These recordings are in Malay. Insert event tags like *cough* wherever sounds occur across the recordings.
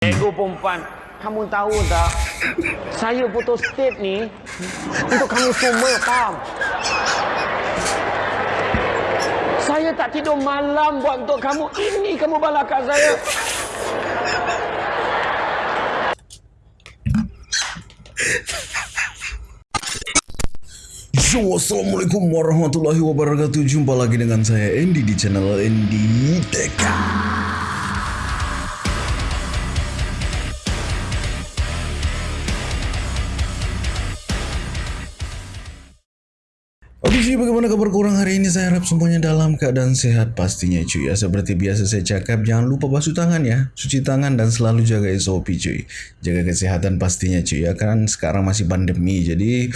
Ego perempuan, kamu tahu tak? Saya foto state ni untuk kamu semua, faham? Saya tak tidur malam buat untuk kamu. Ini kamu balakan saya. Yo, Assalamualaikum warahmatullahi wabarakatuh Jumpa lagi dengan saya Andy di channel Andy Tech Be cuy, bagaimana kabar kurang hari ini? Saya harap semuanya dalam keadaan sehat pastinya cuy ya. Seperti biasa saya cakap, jangan lupa basuh tangan ya. Cuci tangan dan selalu jaga SOP cuy. Jaga kesehatan pastinya cuy ya. Kan sekarang masih pandemi, jadi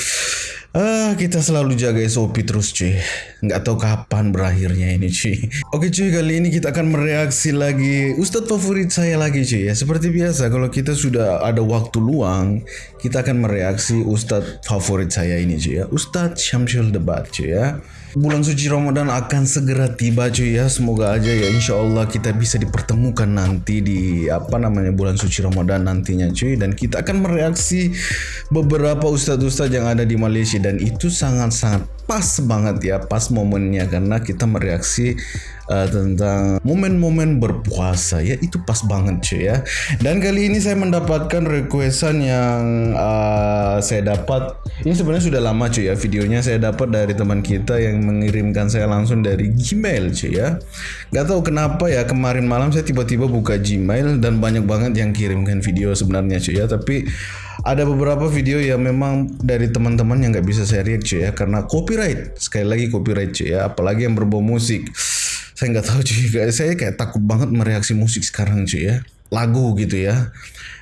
ah kita selalu jaga SOP terus cuy. Nggak tahu kapan berakhirnya ini cuy. Oke cuy, kali ini kita akan mereaksi lagi Ustadz favorit saya lagi cuy ya. Seperti biasa, kalau kita sudah ada waktu luang, kita akan mereaksi Ustadz favorit saya ini cuy ya. Ustadz Syamsul Debat cuy ya. Bulan suci Ramadan akan segera tiba cuy ya. Semoga aja ya insya Allah kita bisa dipertemukan nanti di apa namanya bulan suci Ramadan nantinya cuy. Dan kita akan mereaksi beberapa ustadz-ustadz yang ada di Malaysia dan itu sangat-sangat pas banget ya pas momennya karena kita mereaksi uh, tentang momen-momen berpuasa ya. Itu pas banget cuy ya. Dan kali ini saya mendapatkan requestan yang uh, saya dapat. Ini sebenarnya sudah lama cuy ya videonya saya dapat dari teman kita yang mengirimkan saya langsung dari Gmail cuy ya. Nggak tahu kenapa ya kemarin malam saya tiba-tiba buka Gmail dan banyak banget yang kirimkan video sebenarnya cuy ya. Tapi ada beberapa video yang memang dari teman-teman yang nggak bisa saya react cuy ya karena copyright. Sekali lagi copyright cuy ya. Apalagi yang berbau musik saya nggak tahu cuy saya kayak takut banget mereaksi musik sekarang cuy ya lagu gitu ya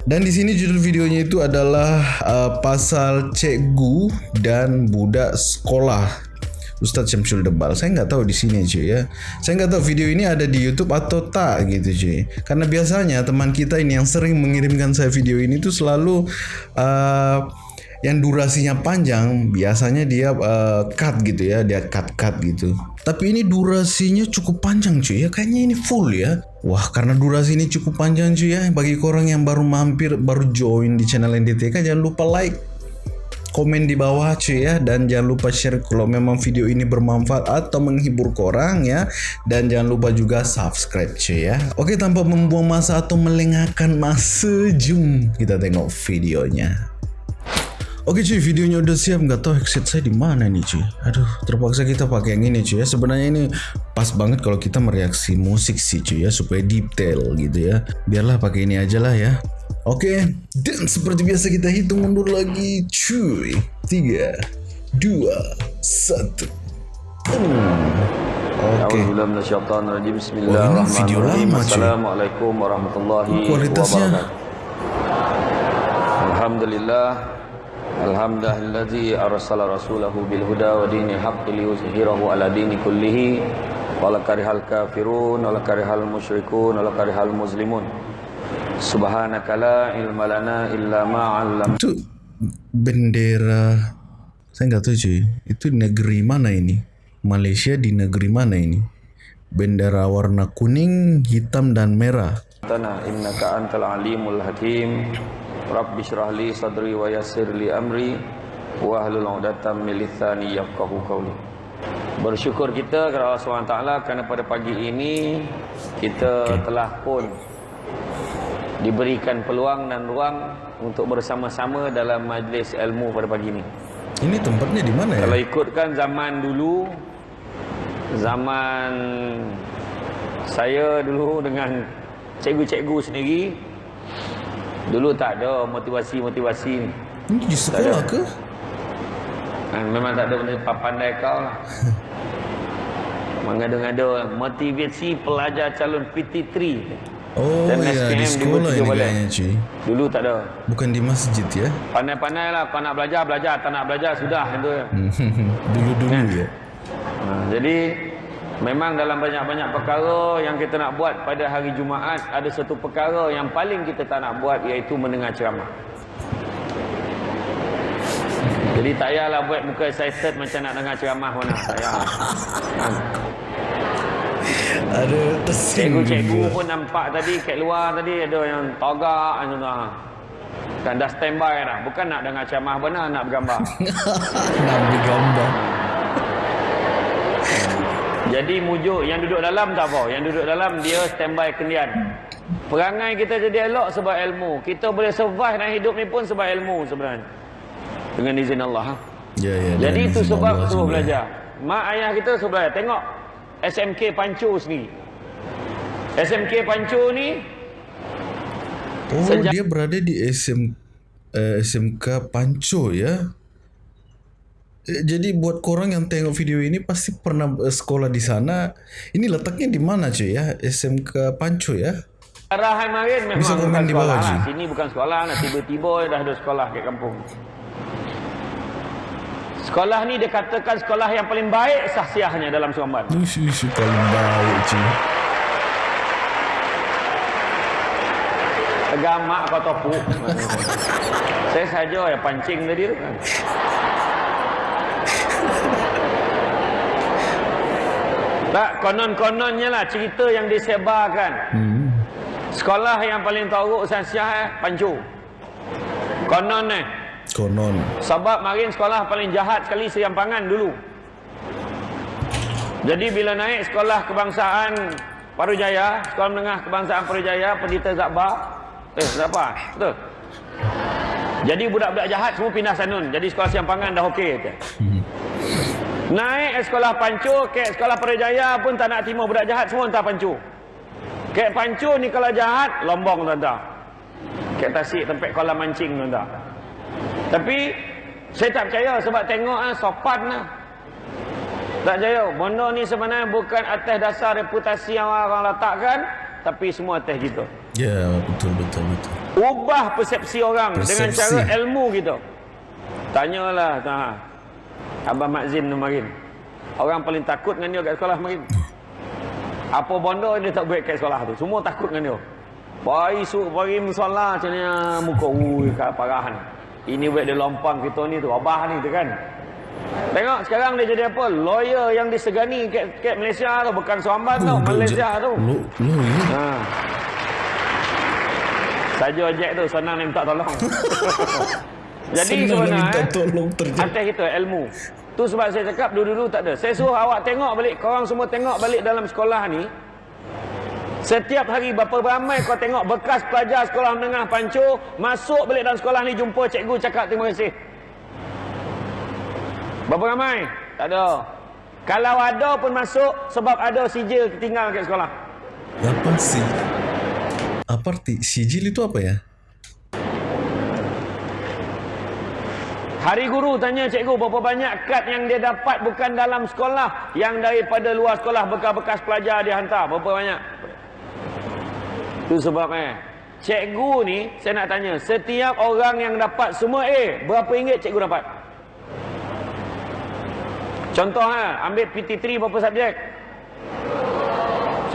dan di sini judul videonya itu adalah uh, pasal cikgu dan budak sekolah Ustadz Syamsul Debal. Saya nggak tahu di sini cuy ya. Saya nggak tahu video ini ada di YouTube atau tak gitu cuy. Karena biasanya teman kita ini yang sering mengirimkan saya video ini tuh selalu uh, yang durasinya panjang biasanya dia uh, cut gitu ya dia cut cut gitu. Tapi ini durasinya cukup panjang cuy ya. Kayaknya ini full ya. Wah karena durasi ini cukup panjang cuy ya. Bagi orang yang baru mampir baru join di channel NDTK jangan lupa like komen di bawah cuy ya. Dan jangan lupa share kalau memang video ini bermanfaat atau menghibur korang ya. Dan jangan lupa juga subscribe cuy ya. Oke tanpa membuang masa atau melengahkan masa jom kita tengok videonya Oke cuy, videonya udah siap. Nggak tahu headset saya di mana nih cuy. Aduh, terpaksa kita pakai yang ini cuy ya. Sebenarnya ini pas banget kalau kita mereaksi musik sih cuy ya, supaya detail gitu ya. Biarlah pakai ini aja lah ya. Oke, dan seperti biasa kita hitung mundur lagi cuy. Tiga, dua, satu. Oke. Wah, ini video lama, cuy. Assalamualaikum warahmatullahi Kualitasnya wabarakatuh. Alhamdulillah. Alhamdulillazi arsala rasulahu bil huda wa dinil haqqi liyuzhirahu ala dini kullihi wala karihal kafirun wala karihal musyrikun wala karihal muslimun. Subhanaka la ilma lana illa ma 'allam itu bendera saya nggak tahu cuy itu negeri mana ini? Malaysia di negeri mana ini? Bendera warna kuning hitam dan merah. Tana innaka antal alimul hakim Rabbi syrah li sadri wa yassir li amri wa hlul 'udatam min lisani yafqahu qawli. Bersyukur kita kepada Allah SWT kerana pada pagi ini kita telah pun diberikan peluang dan ruang untuk bersama-sama dalam majlis ilmu pada pagi ini. ini tempatnya di mana ya? Kalau ikutkan zaman dulu zaman saya dulu dengan cikgu-cikgu sendiri dulu tak ada motivasi-motivasi ni. ini di sekolah ke Ha, memang tak ada benda pandai kau lah. *laughs* Mengada-ngada motivasi pelajar calon PT3. oh Dan ya di SPM sekolah ini kayaknya cuy Dulu tak ada. bukan di masjid ya Pandai-pandai lah kau nak belajar, belajar. Tak nak belajar, sudah. *laughs* Dulu-dulu ya Ha, jadi memang dalam banyak-banyak perkara yang kita nak buat pada hari Jumaat ada satu perkara yang paling kita tak nak buat iaitu mendengar ceramah. Jadi tak payahlah buat muka excited macam nak dengar ceramah mana. Tak payah. Ha. Ada Cikgu-cikgu pun nampak tadi kat luar tadi ada yang togak anu dah. Kan dah standby dah. Bukan nak dengar ceramah benar nak bergambar. *laughs* Nak ambil gambar. Jadi mujuk yang duduk dalam tak apa. Yang duduk dalam dia standby kendian. Perangai kita jadi elok sebab ilmu. Kita boleh survive dalam hidup ni pun sebab ilmu sebenarnya. Dengan izin Allah. ha. Ya, ya. Jadi itu sebab Allah suruh belajar. Mak ayah kita suruh belajar. Tengok SMK Pancu sendiri. SMK Pancu ni Oh, dia berada di SM, uh, SMK Panco ya. Eh, Jadi buat korang yang tengok video ini pasti pernah eh, sekolah di sana. Ini letaknya di mana cuy ya? SMK Panco ya? Arahan Marin memang Bisa komen bukan di bawah, sekolah Ji. lah. Sini bukan sekolah lah. Tiba-tiba dah ada sekolah kat kampung. Sekolah ni dia katakan sekolah yang paling baik sahsiahnya dalam Suamban. Ush, ush, paling baik cuy. Agamak kau topuk. *laughs* Saya saja yang pancing tadi tu Tak, konon-kononnya lah cerita yang disebarkan. Hmm. Sekolah yang paling teruk sahsiah eh, Pancu. Konon eh. Konon. Sebab marin sekolah paling jahat sekali Serampangan dulu. Jadi bila naik sekolah kebangsaan Parujaya, sekolah menengah kebangsaan Parujaya, Pendita Zakbar. Eh, Zakbar, betul. Jadi budak-budak jahat semua pindah Sanun. Jadi sekolah Serampangan dah okey. kata. Naik sekolah Pancu, ke sekolah Parujaya pun tak nak terima budak jahat semua entah Pancu. Ke Pancu ni kalau jahat, lombong tuan-tuan. Ke tasik tempat kolam mancing tuan-tuan. Tapi saya tak percaya sebab tengok ah sopan lah. Tak percaya. Benda ni sebenarnya bukan atas dasar reputasi yang orang letakkan. Tapi semua atas kita. Ya, betul, betul, betul. Ubah persepsi orang dengan Persepsi. cara ilmu kita. Tanyalah ha, Abah Makzin kemarin. Orang paling takut dengan dia kat sekolah kemarin. Apa benda dia tak buat kat sekolah tu. Semua takut dengan dia. Pari su pari musola macam ni ah, muka ui kat parahan. Ini buat dia lompang kita ni tu. Abah ni tu kan. Tengok sekarang dia jadi apa? Lawyer yang disegani kat, kat Malaysia tu. Bukan Suamban tau. Duduk Malaysia tu. Ha. Saja ojek tu senang dia minta tolong. *laughs* Jadi Senang nak minta sebenarnya tolong terjadi. atas kita ilmu. Tu sebab saya cakap dulu-dulu tak ada. Saya suruh awak tengok balik, korang semua tengok balik dalam sekolah ni. Setiap hari berapa ramai kau tengok bekas pelajar sekolah menengah Pancu masuk balik dalam sekolah ni jumpa cikgu cakap terima kasih. Berapa ramai? Tak ada. Kalau ada pun masuk sebab ada sijil tinggal kat sekolah. Apa sih? Apa arti sijil itu apa ya? Hari guru tanya cikgu berapa banyak kad yang dia dapat bukan dalam sekolah yang daripada luar sekolah bekas-bekas pelajar dia hantar berapa banyak? Itu sebabnya cikgu ni saya nak tanya setiap orang yang dapat semua A berapa ringgit cikgu dapat? Contoh ha, ambil PT3 berapa subjek?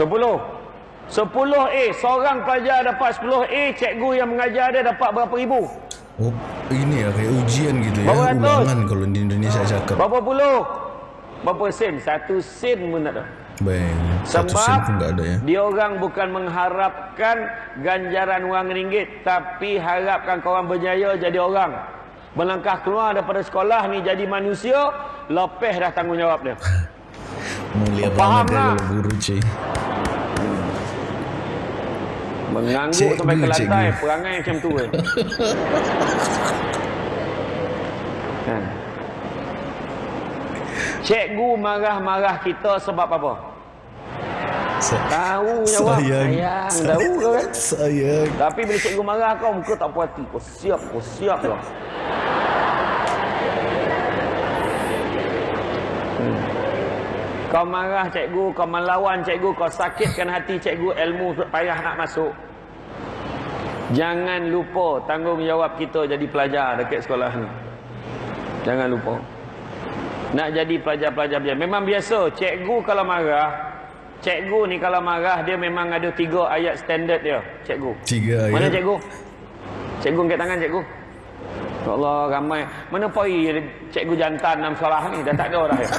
10. 10 A, seorang pelajar dapat 10 A, cikgu yang mengajar dia dapat berapa ribu? Oh, ini ya kayak ujian gitu ya, Berapa ulangan kalau di Indonesia cakap. Berapa puluh? Berapa sen? Satu sen pun tak ada. Baik, satu sen Sebab pun nggak ada ya. dia orang bukan mengharapkan ganjaran wang ringgit. Tapi harapkan korang berjaya jadi orang. Melangkah keluar daripada sekolah ni jadi manusia. Lepeh dah tanggungjawab dia. *laughs* Mulia Faham banget lah. kalau guru cuy. Mengangguk Cikgu, sampai ke lantai. cikgu. Perangai macam tu. Eh. *laughs* Kan? Cikgu marah-marah kita sebab apa? Sa- Tahu jawab. Sayang. Sayang. Tahu kau kan? *laughs* Sayang. Tapi bila cikgu marah kau, muka tak puas hati. Kau siap, kau siap lah. Kau marah cikgu, kau melawan cikgu, kau sakitkan hati cikgu, ilmu payah nak masuk. Jangan lupa tanggungjawab kita jadi pelajar dekat sekolah ni. Jangan lupa. Nak jadi pelajar-pelajar biasa. Memang biasa, cikgu kalau marah, cikgu ni kalau marah, dia memang ada tiga ayat standard dia, cikgu. Tiga Mana ayat. cikgu? Cikgu angkat tangan cikgu. Ya Allah ramai. Mana poi cikgu jantan dalam sekolah ni? Dah tak ada dah ya.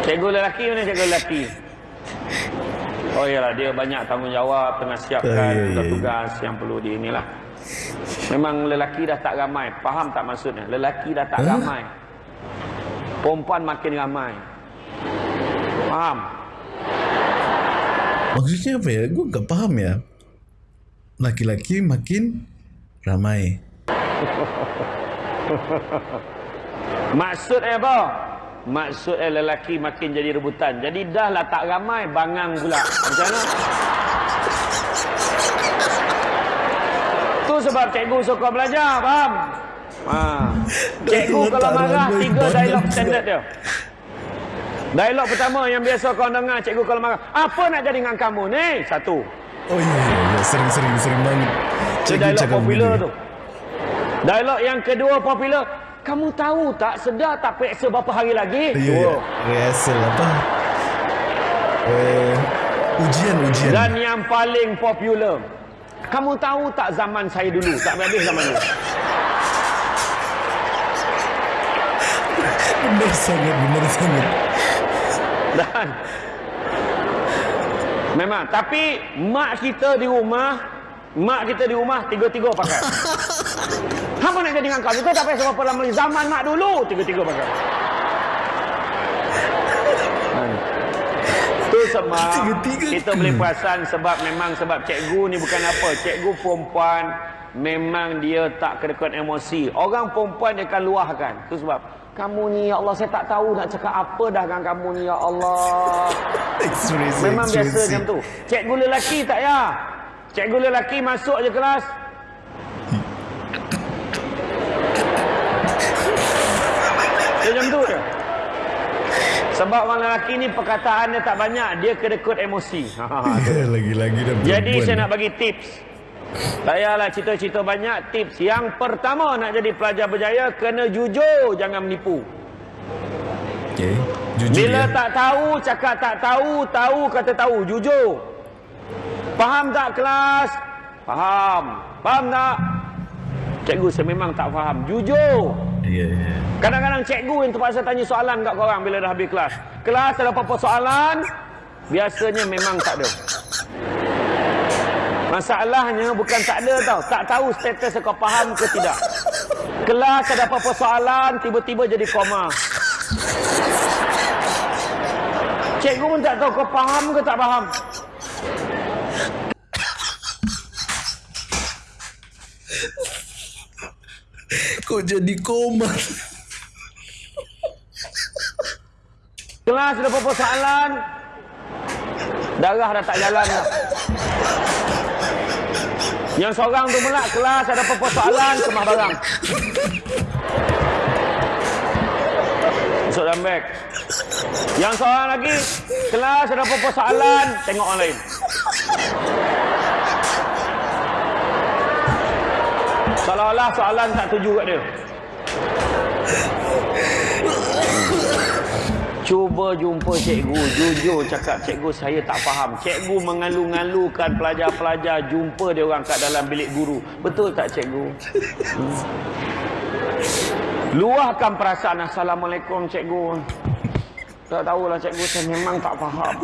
Cikgu lelaki mana cikgu lelaki? Oh iyalah dia banyak tanggungjawab tengah siapkan Ah, ya, ya, ya. tugas-tugas yang perlu di inilah. Memang lelaki dah tak ramai. Faham tak maksudnya? Lelaki dah tak Huh? ramai. Perempuan makin ramai. Faham? Maksudnya apa ya? Gue gak paham ya. Laki-laki makin ramai. Maksudnya apa? Maksudnya lelaki makin jadi rebutan. Jadi dah lah tak ramai, bangang pula. Macam mana? Tu sebab cikgu suka belajar, faham? Ha. Cikgu kalau marah, tiga dialog standard dia. Dialog pertama yang biasa kau dengar cikgu kalau marah. Apa nak jadi dengan kamu ni? Satu. Oh iya, iya, iya. sering-sering sering banget. Cikgu dialog cakap popular begini. tu. Dialog yang kedua popular. Kamu tahu tak sedar tak periksa berapa hari lagi? Dua. iya. rehearsal apa? Eh, ujian, ujian. Dan yang paling popular. Kamu tahu tak zaman saya dulu? Tak habis zaman dulu. *laughs* Benar sangat, benar sangat. Dan memang tapi mak kita di rumah, mak kita di rumah tiga-tiga pakai. *laughs* Apa nak jadi dengan kau? Kita tak payah sebab lama zaman mak dulu tiga-tiga pakai. Hmm. Tu sebab Tiga-tiga. kita boleh perasan sebab memang sebab cikgu ni bukan apa. Cikgu perempuan memang dia tak kedekut emosi. Orang perempuan dia akan luahkan. Tu sebab kamu ni ya Allah saya tak tahu nak cakap apa dah dengan kamu ni ya Allah. *laughs* Memang biasa macam tu. Cikgu lelaki tak ya? Cikgu lelaki masuk je kelas. Macam tu je. Sebab orang lelaki ni perkataan dia tak banyak. Dia kedekut emosi. *laughs* Ha, Ya, Lagi-lagi dah Jadi saya nak bagi tips. Tak payahlah cerita-cerita banyak tips. Yang pertama nak jadi pelajar berjaya, kena jujur, jangan menipu. Okay. Jujur Bila ya. tak tahu, cakap tak tahu, tahu kata tahu, jujur. Faham tak kelas? Faham. Faham tak? Cikgu saya memang tak faham. Jujur. Ya, ya. Kadang-kadang cikgu yang terpaksa tanya soalan kat korang bila dah habis kelas. Kelas ada apa-apa soalan, biasanya memang tak ada. Masalahnya bukan tak ada tau. Tak tahu status kau faham ke tidak. Kelas ada apa-apa soalan, tiba-tiba jadi koma. Cikgu pun tak tahu kau faham ke tak faham. Kok jadi koma? Kelas ada apa-apa soalan, darah dah tak jalan dah. Yang seorang tu pula kelas ada apa-apa soalan, kemah barang. Masuk dalam beg. Yang seorang lagi, kelas ada apa-apa soalan, tengok orang lain. Seolah-olah soalan tak tuju kat dia. Cuba jumpa cikgu, jujur cakap cikgu saya tak faham. Cikgu mengalu-ngalukan pelajar-pelajar jumpa dia orang kat dalam bilik guru. Betul tak cikgu? Luahkan perasaan Assalamualaikum cikgu. Tak tahulah cikgu saya memang tak faham.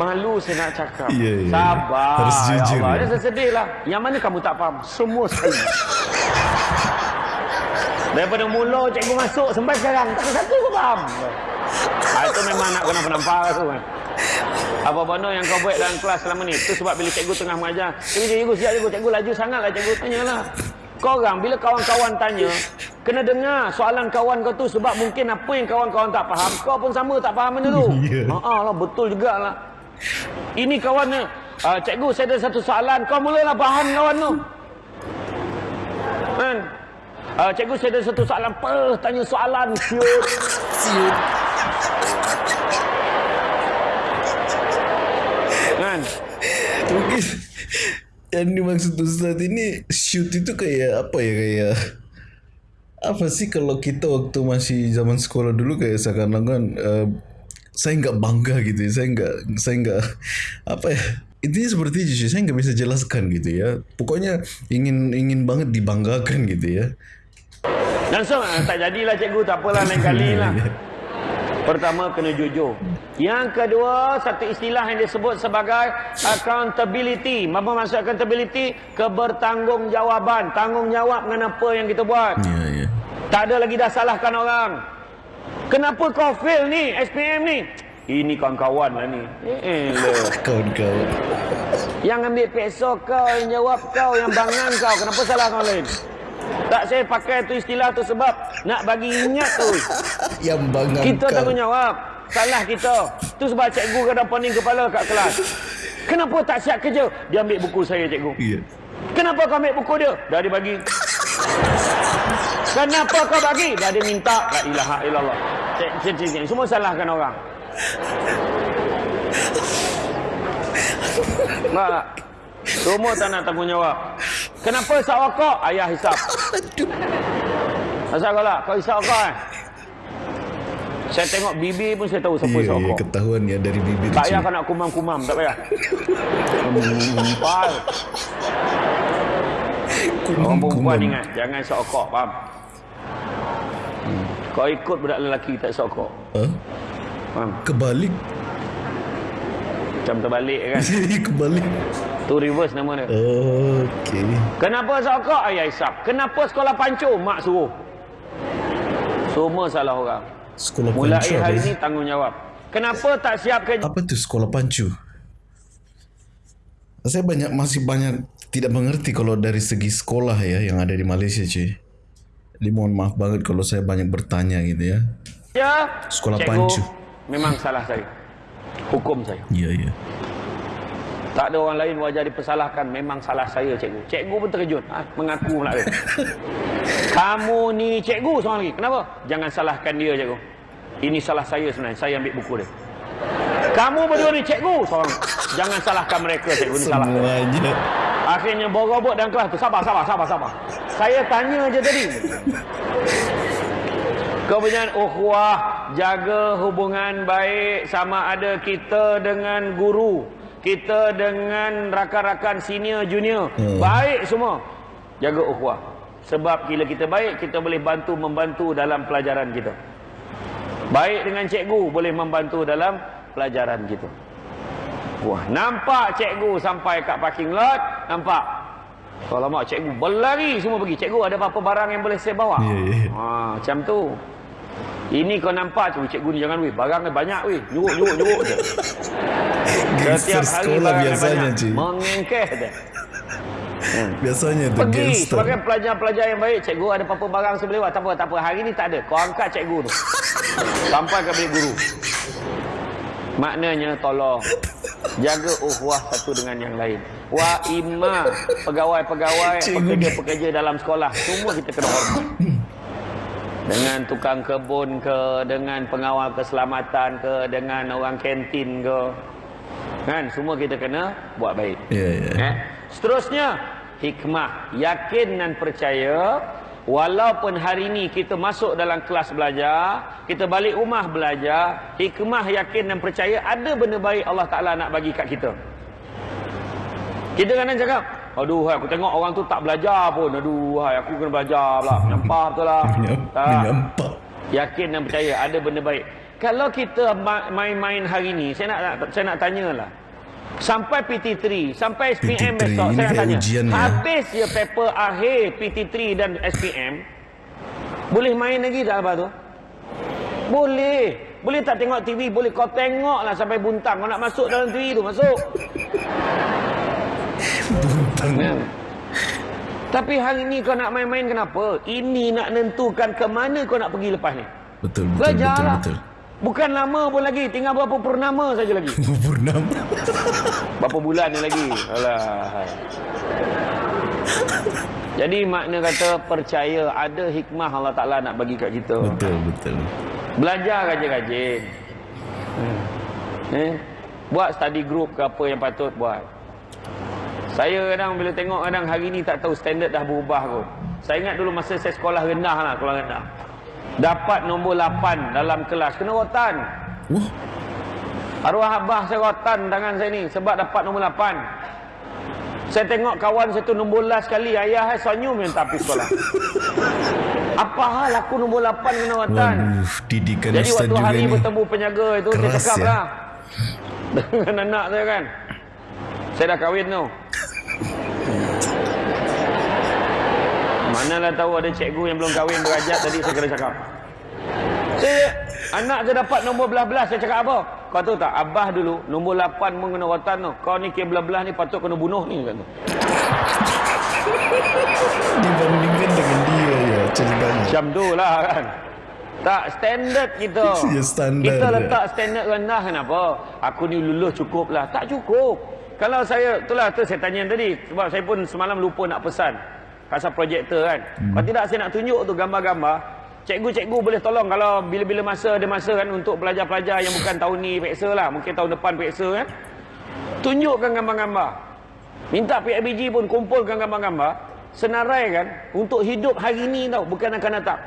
Malu saya nak cakap. Ya, ya. Sabar. Harus ya jujur, Allah. ya. Dia sedih lah. Yang mana kamu tak faham? Semua saya. Daripada mula cikgu masuk sampai sekarang tak ada satu pun faham. Ha, itu memang nak kena penampar tu kan. Apa benda yang kau buat dalam kelas selama ni? Itu sebab bila cikgu tengah mengajar. Cikgu, cikgu, siap cikgu. Cikgu laju sangat lah cikgu. Tanyalah. Korang bila kawan-kawan tanya, kena dengar soalan kawan kau tu sebab mungkin apa yang kawan-kawan tak faham, kau pun sama tak faham benda tu. *laughs* Ya. Ha lah, betul jugalah. Ini kawannya, uh, cikgu saya ada satu soalan, kau mulalah faham kawan tu. Kan? Uh, cikgu saya ada satu soalan, apa? Tanya soalan, siut. Siut. Kan? Mungkin yang dimaksud Ustaz ini shoot itu kayak apa ya kayak apa sih kalau kita waktu masih zaman sekolah dulu kayak seakan-akan uh, saya nggak bangga gitu ya. saya nggak saya nggak apa ya intinya seperti itu sih saya nggak bisa jelaskan gitu ya pokoknya ingin ingin banget dibanggakan gitu ya so, ah, tak jadilah cikgu, tak apalah lain kali *laughs* lah. Pertama kena jujur. Yang kedua, satu istilah yang disebut sebagai accountability. Apa maksud accountability? Kebertanggungjawab. Tanggungjawab dengan apa yang kita buat. Ya, ya. Tak ada lagi dah salahkan orang. Kenapa kau fail ni, SPM ni? Ini kawan-kawan lah ni. Eh. *laughs* Kawan-kawan. Yang ambil peso kau, yang jawab kau, yang bangan kau. Kenapa salah kau lain? Tak saya pakai tu istilah tu sebab nak bagi ingat tu. *laughs* Yang bangang Kita kau. tanggungjawab. Salah kita. Tu sebab cikgu kadang pening kepala kat kelas. Kenapa tak siap kerja? Dia ambil buku saya cikgu. Ya. Kenapa kau ambil buku dia? Dah dia bagi. Kenapa kau bagi? Dah dia minta. La ilaha illallah. Cik, cik, cik, cik. Semua salahkan orang. Mak, semua tak nak tanggungjawab. Kenapa isap rokok? Ayah hisap. Asal kau lah? Kau hisap rokok eh? Saya tengok bibi pun saya tahu siapa isap ya, rokok. ketahuan ya dari bibir Tak cuy. payah kau nak kumam-kumam, tak payah. *laughs* Empal. Orang perempuan ingat, jangan isap rokok, faham? Hmm. Kau ikut budak lelaki tak rokok. Ha? Faham? Kebalik. Macam terbalik kan. *laughs* Kebalik. Tu reverse nama dia. Okey. Kenapa isap rokok? Ayah isap. Kenapa sekolah pancur? Mak suruh. Semua salah orang. Sekolah Mulai pancu apa? hari ni tanggungjawab. Kenapa tak siap kerja? Apa tu sekolah pancu? Saya banyak masih banyak tidak mengerti kalau dari segi sekolah ya yang ada di Malaysia cuy. Jadi mohon maaf banget kalau saya banyak bertanya gitu ya. Ya, Sekolah cikgu, pancu. Memang salah saya. Hukum saya. Ya ya. Tak ada orang lain wajah dipersalahkan. Memang salah saya cikgu. Cikgu pun terkejut. Ha? Mengaku pula dia. *laughs* Kamu ni cikgu seorang lagi. Kenapa? Jangan salahkan dia cikgu. Ini salah saya sebenarnya. Saya ambil buku dia. Kamu berdua ni cikgu seorang. Jangan salahkan mereka cikgu ni salah. Semuanya. Akhirnya borobot dalam kelas tu. Sabar, sabar, sabar, sabar. Saya tanya je tadi. Kemudian ukhuwah, jaga hubungan baik sama ada kita dengan guru, kita dengan rakan-rakan senior junior. Hmm. Baik semua. Jaga ukhuwah. Sebab bila kita baik, kita boleh bantu membantu dalam pelajaran kita. Baik dengan cikgu boleh membantu dalam pelajaran kita. Wah, nampak cikgu sampai kat parking lot, nampak. Kalau mak cikgu berlari semua pergi. Cikgu ada apa-apa barang yang boleh saya bawa? Ya, ya. Ha, macam tu. Ini kau nampak cikgu, cikgu ni jangan weh. Barang ni banyak weh. Nyuruk, nyuruk, nyuruk je. *laughs* Setiap hari barang biasanya banyak. cuy. Mengengkeh je. Hmm. *laughs* Biasanya tu Pergi gangster. sebagai pelajar-pelajar yang baik. Cikgu ada apa-apa barang buat. Tak apa, tak apa. Hari ni tak ada. Kau angkat cikgu tu. *laughs* Sampai ke bilik guru. Maknanya tolong jaga uhwah satu dengan yang lain. Wa imma pegawai-pegawai, pekerja-pekerja dalam sekolah, semua kita kena hormat. Dengan tukang kebun ke, dengan pengawal keselamatan ke, dengan orang kantin ke. Kan, semua kita kena buat baik. Ya ya. Eh? Seterusnya, hikmah. Yakin dan percaya, walaupun hari ini kita masuk dalam kelas belajar, kita balik rumah belajar, hikmah, yakin dan percaya, ada benda baik Allah Ta'ala nak bagi kat kita. Kita kadang cakap, aduh, hai, aku tengok orang tu tak belajar pun. Aduh, hai, aku kena belajar pula. Menyampah betul lah. *laughs* Menyam- Tak. Menyampak. Yakin dan percaya ada benda baik. Kalau kita ma- main-main hari ni, saya nak, nak saya nak tanyalah. Sampai PT3, sampai SPM PT3, besok, saya nak tanya. ujian ya. Habis je paper akhir PT3 dan SPM, boleh main lagi tak lepas tu? Boleh. Boleh tak tengok TV? Boleh. Kau tengoklah sampai buntang. Kau nak masuk dalam TV tu, masuk. *laughs* Buntang. Kan? Tapi hari ni kau nak main-main kenapa? Ini nak nentukan ke mana kau nak pergi lepas ni. Betul betul Belajar betul lah. betul. Bukan lama pun lagi. Tinggal berapa purnama saja lagi. *laughs* Purnama. Berapa bulan ni lagi. Alah. Jadi makna kata percaya ada hikmah Allah Ta'ala nak bagi kat kita. Betul betul. Belajar rajin-rajin. Hmm. Eh? Buat study group ke apa yang patut buat. Saya kadang bila tengok kadang hari ni tak tahu standard dah berubah kot. Saya ingat dulu masa saya sekolah rendah lah, sekolah rendah. Dapat nombor 8 dalam kelas. Kena rotan. Wah, Arwah abah saya rotan tangan saya ni sebab dapat nombor 8. Saya tengok kawan saya tu nombor last sekali. Ayah saya senyum yang tak pergi sekolah. *laughs* Apa hal aku nombor 8 kena watan? Waduh, didikan Jadi waktu hari ni. bertemu penjaga itu saya Keras cakap ya. lah. *laughs* Dengan anak saya kan. Saya dah kahwin tu. Manalah tahu ada cikgu yang belum kahwin berajak tadi saya kena cakap. Saya anak saya dapat nombor belah-belah saya cakap apa? Kau tahu tak abah dulu nombor 8 pun kena watan tu. Kau ni kira belah-belah ni patut kena bunuh ni kata. Dibandingkan dengan dia ya ceritanya. Macam tu lah kan. Tak standard kita. *laughs* Ya, standard kita letak standard rendah kenapa? Aku ni lulus cukup lah. Tak cukup. Kalau saya, itulah tu saya tanya tadi. Sebab saya pun semalam lupa nak pesan. Pasal projektor kan. Hmm. Kalau tidak saya nak tunjuk tu gambar-gambar. Cikgu-cikgu boleh tolong kalau bila-bila masa ada masa kan untuk pelajar-pelajar yang bukan tahun ni peksa lah. Mungkin tahun depan peksa kan. Tunjukkan gambar-gambar. Minta PIBG pun kumpulkan gambar-gambar. Senarai kan. Untuk hidup hari ni tau. Bukan akan datang.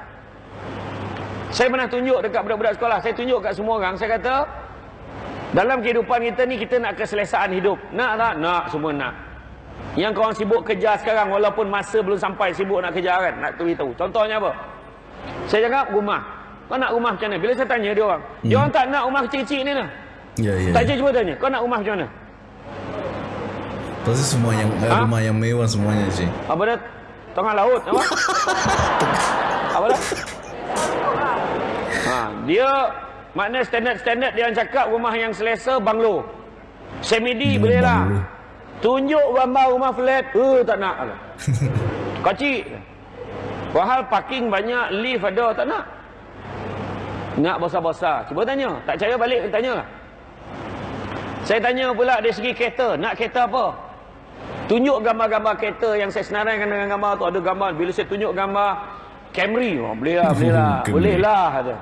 Saya pernah tunjuk dekat budak-budak sekolah. Saya tunjuk kat semua orang. Saya kata, dalam kehidupan kita ni, kita nak keselesaan hidup. Nak tak? Nak. Semua nak. Yang korang sibuk kerja sekarang, walaupun masa belum sampai sibuk nak kerja kan? Nak beritahu. Contohnya apa? Saya cakap, rumah. Kau nak rumah macam mana? Bila saya tanya dia orang, hmm. dia orang tak nak rumah kecil-kecil ni lah. Ya ya. Tak cuba tanya, kau nak rumah macam mana? Pasti semua yang eh, Ha? rumah yang mewah semuanya sih. Apa dah? Tengah laut, apa? apa dah? Ha, dia makna standard-standard dia yang cakap rumah yang selesa banglo. Semidi Hmm, boleh lah. Tunjuk gambar rumah flat, eh tak nak. *laughs* Kecil. Wahal parking banyak, lift ada, tak nak. Nak besar-besar. Cuba tanya. Tak percaya balik, tanya lah. Saya tanya pula dari segi kereta. Nak kereta apa? Tunjuk gambar-gambar kereta yang saya senaraikan dengan gambar tu. Ada gambar. Bila saya tunjuk gambar Camry. Oh, boleh lah, boleh lah. *laughs* Camry. boleh lah. Kata.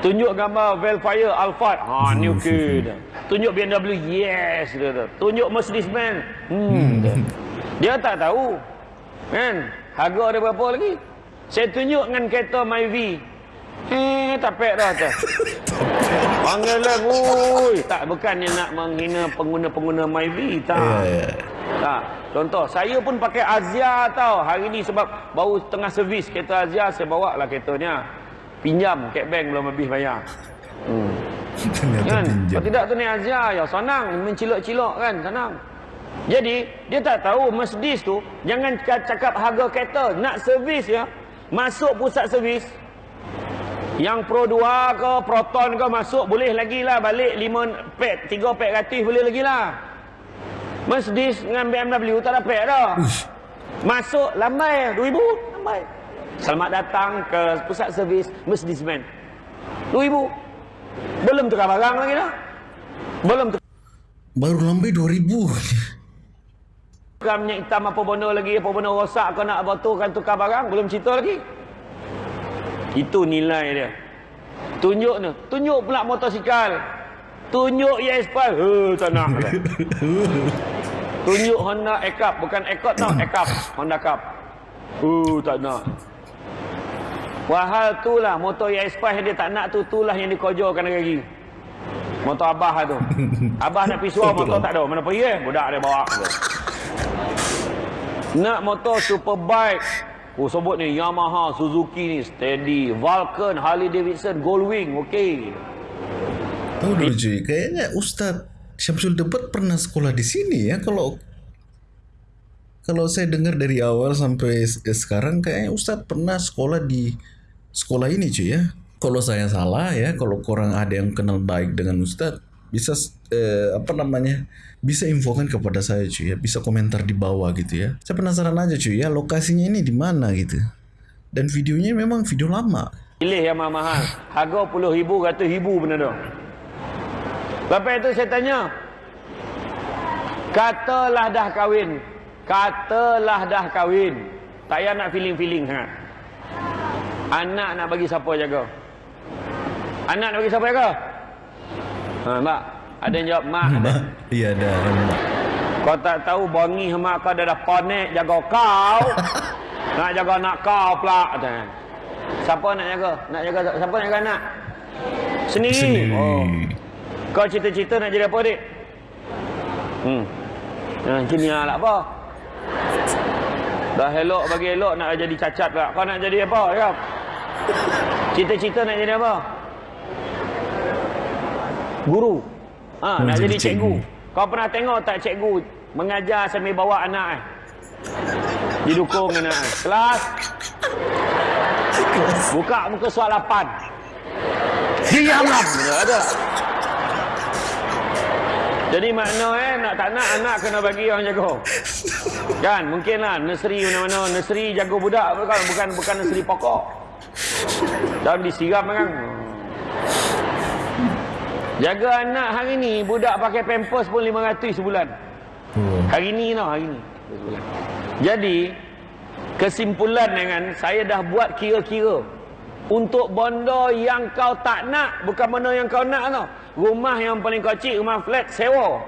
Tunjuk gambar Velfire Alphard. Ha, ni okey. dah. Tunjuk BMW. Yes. Dia kata. Tunjuk Mercedes-Benz. Hmm. dia. Dia tak tahu. Kan? Harga dia berapa lagi? Saya tunjuk dengan kereta Myvi. Eh, tak pek dah tu. Panggil lah, ui. Tak, *laughs* bukannya nak menghina pengguna-pengguna Myvi. Tak. Ya ya. Tak. Contoh, saya pun pakai Azia tau. Hari ni sebab baru tengah servis kereta Azia, saya bawa lah keretanya. Pinjam, cat bank belum habis bayar. Hmm. Ternyata Kan? pinjam. Kalau tidak tu ni Azia, ya senang. Mencilok-cilok kan, senang. Jadi, dia tak tahu Mercedes tu, jangan ca- cakap harga kereta. Nak servis ya, masuk pusat servis. Yang Pro 2 ke, Proton ke masuk, boleh lagi lah. Balik 5 pek, 3 pek ratus boleh lagi lah. Mercedes dengan BMW tak ada pek dah. Masuk lambai 2000 lambai. Selamat datang ke pusat servis Mercedes-Benz. 2000. Belum tukar barang lagi dah. Belum Baru lambai 2000. tukar minyak hitam apa benda lagi, apa benda rosak kau nak apa tu kan tukar barang, belum cerita lagi. Itu nilai dia. Tunjuk ni. Tunjuk pula motosikal. Tunjuk ES5. Heh, tak nak. *laughs* Tunjuk Honda Accord. Bukan Accord tau. Accord. Honda Cup. Uh, tak nak. Wahal tu lah. Motor ES5 yang dia tak nak tu. Tu lah yang dikojokan lagi. Motor Abah tu. *laughs* Abah nak pergi suar motor tak ada. Mana pergi eh? Budak dia bawa. Tu. Nak motor superbike. Oh sebut ni Yamaha, Suzuki ni steady, Vulcan, Harley Davidson, Goldwing, okey. Tahu dulu cuy, kayaknya Ustadz Syamsul Debat pernah sekolah di sini ya. Kalau kalau saya dengar dari awal sampai se- sekarang kayaknya Ustadz pernah sekolah di sekolah ini cuy ya. Kalau saya salah ya, kalau kurang ada yang kenal baik dengan Ustadz, bisa eh, apa namanya? Bisa infokan kepada saya cuy ya, bisa komentar di bawah gitu ya. Saya penasaran aja cuy ya, lokasinya ini di mana gitu. Dan videonya memang video lama. Pilih yang mahal-mahal. Harga puluh ribu, ratus ribu benda tu. Lepas itu saya tanya. Katalah dah kahwin. Katalah dah kahwin. Tak payah nak feeling-feeling sangat. Anak nak bagi siapa jaga? Anak nak bagi siapa jaga? Ha, mak. Ada yang jawab, mak. Mbak, iya ada. Kau tak tahu bongi mak kau dah dah panik jaga kau. *laughs* nak jaga anak kau pula. Siapa nak jaga? Nak jaga siapa nak jaga anak? Sendiri. Sendiri. Oh. Kau cita-cita nak jadi apa, Dik? Hmm. Nah, engineer lah apa? Dah elok bagi elok nak jadi cacat pula. Kau nak jadi apa? Ya? Cita-cita nak jadi apa? Guru. Ha, Oh, nak jadi jadi cikgu. cikgu. Kau pernah tengok tak cikgu mengajar sambil bawa anak eh? Didukung anak eh. Kelas. Buka muka soal 8. Diamlah. Ada. Jadi makna eh nak tak nak anak kena bagi orang jaga. Kan mungkinlah nursery mana-mana nursery jaga budak bukan bukan bukan nursery pokok. Dalam disiram kan. Jaga anak hari ni budak pakai pampers pun 500 sebulan. Oh. Hari ni tau hari ni. Sebulan. Jadi kesimpulan dengan saya dah buat kira-kira untuk bondo yang kau tak nak bukan bondo yang kau nak tau. Rumah yang paling kecil rumah flat sewa.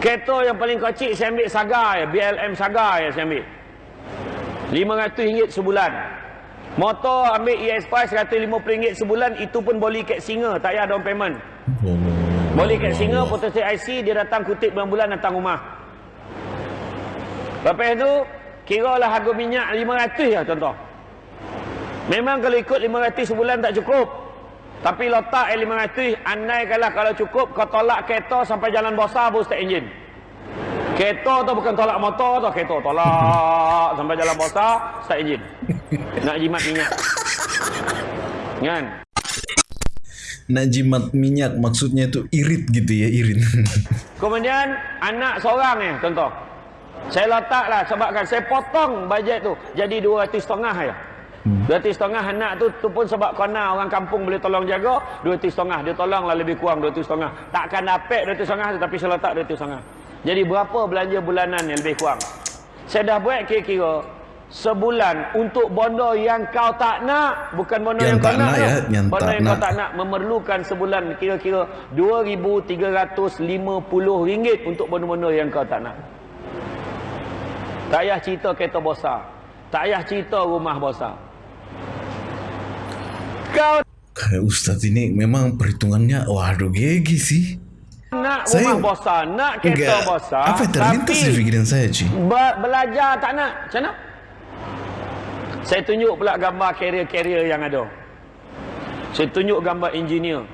Kereta yang paling kecil saya ambil Saga ya, BLM Saga ya saya ambil. RM500 sebulan. Motor ambil E ES5 RM150 sebulan itu pun boleh kat singa tak payah down payment. Boleh kat singa potensi IC dia datang kutip bulan-bulan datang rumah. Lepas tu kira lah harga minyak 500 lah contoh. Memang kalau ikut 500 sebulan tak cukup. Tapi letak eh 500 andai kalau kalau cukup kau tolak kereta sampai jalan besar baru start enjin. Kereta tu bukan tolak motor tu, kereta tolak sampai jalan besar start enjin. Nak jimat minyak. Kan? Nak jimat minyak maksudnya tu irit gitu ya, irit. *laughs* Kemudian anak seorang ni contoh. Saya letaklah sebabkan saya potong bajet tu jadi 200 setengah ya. Hmm. 200 setengah anak tu tu pun sebab kena orang kampung boleh tolong jaga 200 setengah dia tolonglah lebih kurang 200 setengah. Takkan dapat 200 setengah tapi saya letak 200 setengah. Jadi berapa belanja bulanan yang lebih kurang? Saya dah buat kira-kira sebulan untuk bondo yang kau tak nak bukan bondo Yang yang, tak kau nak, nak ya, yang bondo tak yang kau nak. tak nak memerlukan sebulan kira-kira RM2,350 untuk bondo-bondo yang kau tak nak. Tak payah cerita kereta besar. Tak payah cerita rumah besar. Kau Kayak Ustaz ini memang perhitungannya waduh gigi sih. nak Saya- rumah besar, nak kereta Enggak. besar. Apa yang terlintas di fikiran saya, Ci? Be- belajar tak nak. Macam mana? Saya tunjuk pula gambar carrier-carrier yang ada. Saya tunjuk gambar engineer.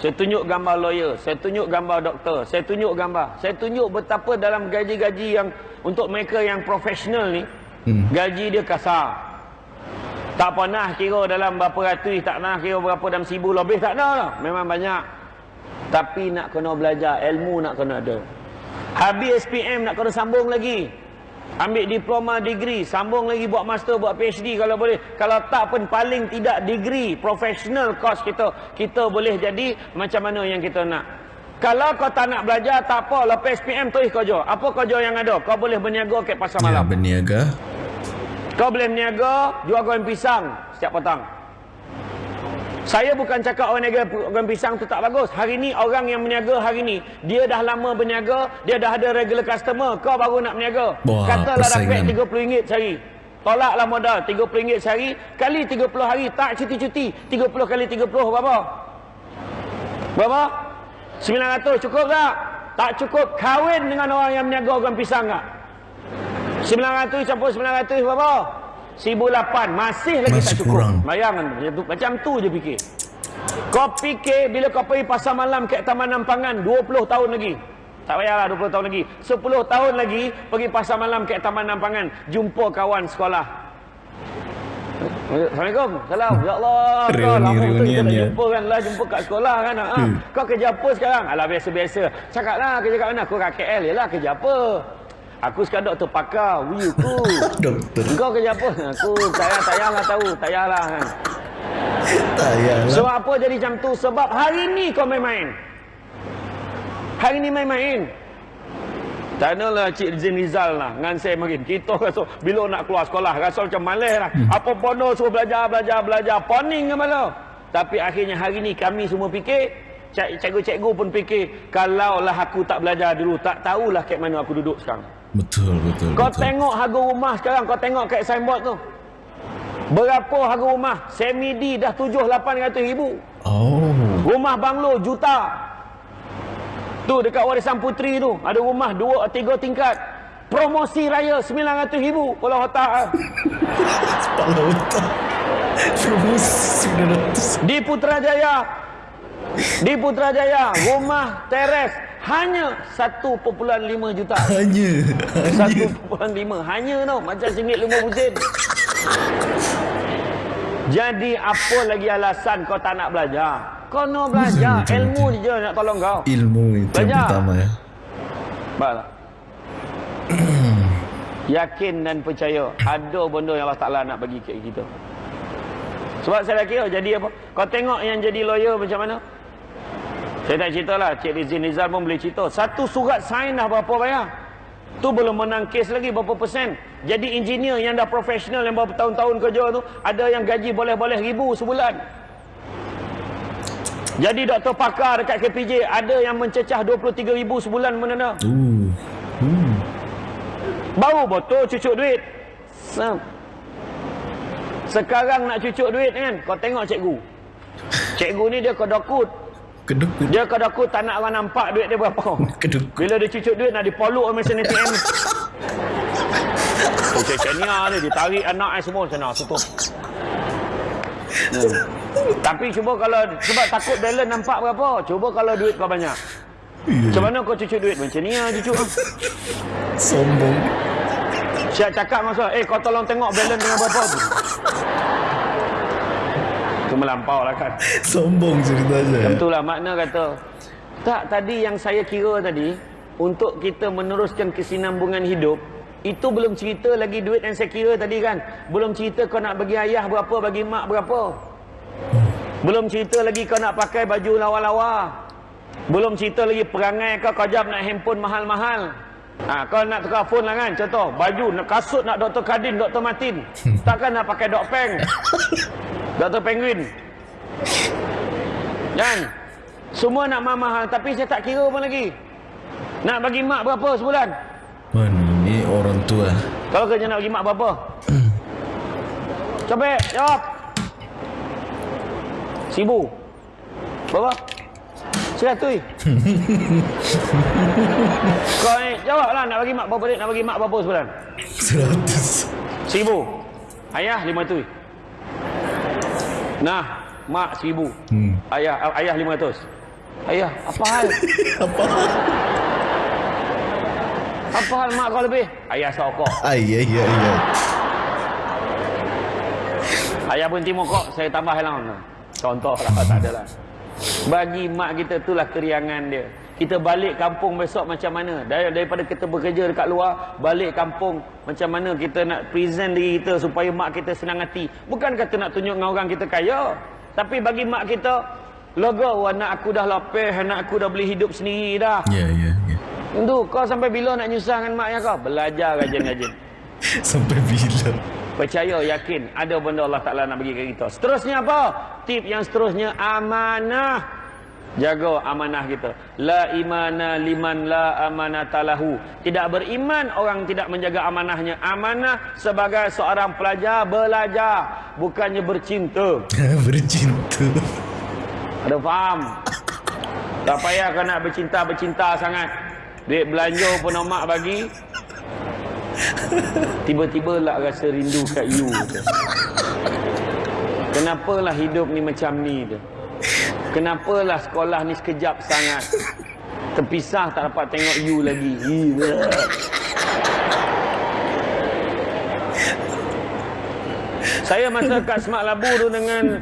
Saya tunjuk gambar lawyer. Saya tunjuk gambar doktor. Saya tunjuk gambar. Saya tunjuk betapa dalam gaji-gaji yang untuk mereka yang profesional ni, Hmm. gaji dia kasar. Tak pernah kira dalam berapa ratus, tak pernah kira berapa dalam seribu lebih, tak ada lah. Memang banyak. Tapi nak kena belajar, ilmu nak kena ada. Habis SPM nak kena sambung lagi. Ambil diploma, degree, sambung lagi buat master, buat PhD kalau boleh. Kalau tak pun paling tidak degree, professional course kita, kita boleh jadi macam mana yang kita nak. Kalau kau tak nak belajar, tak apa. Lepas SPM, tulis kerja. Apa kerja yang ada? Kau boleh berniaga kat pasar Ya, malam. berniaga. Kau boleh berniaga, jual goreng pisang setiap petang. Saya bukan cakap orang niaga goreng pisang tu tak bagus. Hari ni orang yang berniaga hari ni, dia dah lama berniaga, dia dah ada regular customer. Kau baru nak berniaga. Wah, Katalah dapat persaingan. RM30 sehari. Tolaklah modal RM30 sehari kali 30 hari. Tak cuti-cuti. 30 kali 30 berapa? Berapa? 900 cukup tak? Tak cukup. Kahwin dengan orang yang berniaga goreng pisang tak? 900 campur 900 berapa? 1008 masih lagi Masih tak cukup. kurang. Bayangkan macam tu, macam tu je fikir. Kau fikir bila kau pergi pasar malam kat Taman Nampangan 20 tahun lagi. Tak payahlah 20 tahun lagi. 10 tahun lagi pergi pasar malam kat Taman Nampangan jumpa kawan sekolah. Assalamualaikum. Salam. Ya Allah. Kau *laughs* Reuni- lama betul kita reunion, tak ya. jumpa kan lah jumpa kat sekolah kan. Ha. Hmm. Kau kerja apa sekarang? Alah biasa-biasa. Cakaplah kerja kat mana? Aku kat KL. Yalah kerja apa? Aku sekarang *laughs* doktor pakar. Wiu ku. Dokter. Kau kerja apa? Aku saya lah tahu. Saya lah kan. Tayang. Sebab apa jadi macam tu? Sebab hari ni kau main-main. Hari ni main-main. Tanalah Cik Zin Rizal lah Dengan saya makin Kita rasa Bila nak keluar sekolah Rasa macam malas lah Hmm. Apa bono suruh belajar Belajar Belajar Poning ke mana Tapi akhirnya hari ni Kami semua fikir cik- Cikgu-cikgu pun fikir Kalaulah aku tak belajar dulu Tak tahulah kat mana aku duduk sekarang Betul, betul, Kau betul. tengok harga rumah sekarang Kau tengok kat signboard tu Berapa harga rumah Semi D dah 7-800 ribu Oh. Rumah banglo juta. Tu dekat Warisan Puteri tu ada rumah dua tiga tingkat. Promosi raya 900 ribu kalau otak. ah. *laughs* Kepala otak. Promosi 900. Di Putrajaya. Di Putrajaya, rumah teres hanya 1.5 juta. Hanya. Hanya. 1.5 hanya tau macam singgit lima busin. Jadi apa lagi alasan kau tak nak belajar? Kau nak belajar, Betul, ilmu betul. je nak tolong kau. Ilmu itu yang pertama ya. Baik tak? *clears throat* Yakin dan percaya ada benda yang Allah Ta'ala nak bagi kita. Sebab saya kira jadi apa? Kau tengok yang jadi lawyer macam mana? Saya tak cerita lah. Cik Rizin Rizal pun boleh cerita. Satu surat sign dah berapa bayar? Tu belum menang kes lagi berapa persen. Jadi engineer yang dah profesional yang berapa tahun-tahun kerja tu, ada yang gaji boleh-boleh ribu sebulan. Jadi doktor pakar dekat KPJ ada yang mencecah 23 ribu sebulan Uh. Uh. Baru betul cucuk duit. Sam. Sekarang nak cucuk duit kan, kau tengok cikgu. Cikgu ni dia kedokut. Keduk. Dia kedokut tak nak orang nampak duit dia berapa. *laughs* Keduk. Bila dia cucuk duit nak dipoluk oleh mesin ATM. Macam *laughs* Kenya ni ditarik anak ai semua mana tutup. Hmm. Tapi cuba kalau sebab takut balance nampak berapa. Cuba kalau duit kau banyak. Macam mana kau cucuk duit? Macam ni lah cucuk. Sombong. Siap cakap masa, eh kau tolong tengok balance dengan berapa tu. Melampau lah kan. *laughs* Sombong ceritanya. Itulah makna kata. Tak, tadi yang saya kira tadi, untuk kita meneruskan kesinambungan hidup, itu belum cerita lagi duit yang saya kira tadi kan. Belum cerita kau nak bagi ayah berapa, bagi mak berapa. Belum cerita lagi kau nak pakai baju lawa-lawa. Belum cerita lagi perangai kau kau jam nak handphone mahal-mahal. Ha, kau nak tukar phone lah kan Contoh Baju nak kasut nak Dr. Kadin Dr. Martin Takkan nak pakai Dr. Peng *laughs* Dr. Penguin. Kan Semua nak mahal-mahal Tapi saya tak kira pun lagi. Nak bagi mak berapa sebulan? Mana ni orang tua. Kalau kerja nak bagi mak berapa? Coba jawab. Seribu Berapa? Seratus. *laughs* Kau ni jawab lah nak bagi mak berapa Nak bagi mak berapa sebulan? Seratus. Seribu Ayah lima ratus Nah Mak seribu. Hmm. Ayah ayah lima ratus. Ayah apa hal? *laughs* Apa? Apa hal mak kau lebih? Ayah sokok Ay, ay, ay, ay. Ayah berhenti mokok Saya tambah lah Contoh lah tak ada lah Bagi mak kita itulah keriangan dia kita balik kampung besok macam mana Dar- daripada kita bekerja dekat luar balik kampung macam mana kita nak present diri kita supaya mak kita senang hati bukan kata nak tunjuk dengan orang kita kaya tapi bagi mak kita lega anak aku dah lapis anak aku dah boleh hidup sendiri dah Ya, ya, ya. Tentu kau sampai bila nak nyusahkan mak ya kau belajar rajin-rajin *laughs* Sampai bila? Percaya, yakin ada benda Allah Ta'ala nak bagi kat kita. Seterusnya apa? Tip yang seterusnya amanah. Jaga amanah kita. La imana liman la amanatalahu. Tidak beriman orang tidak menjaga amanahnya. Amanah sebagai seorang pelajar belajar. Bukannya bercinta. *laughs* Bercinta. Ada faham? Tak payah kau nak bercinta-bercinta sangat. Duit belanja pun mak bagi. Tiba-tiba lah rasa rindu kat you. Kenapalah hidup ni macam ni tu? Kenapalah sekolah ni sekejap sangat? Terpisah tak dapat tengok you lagi. Gila. Saya masa kat Semak Labu tu dengan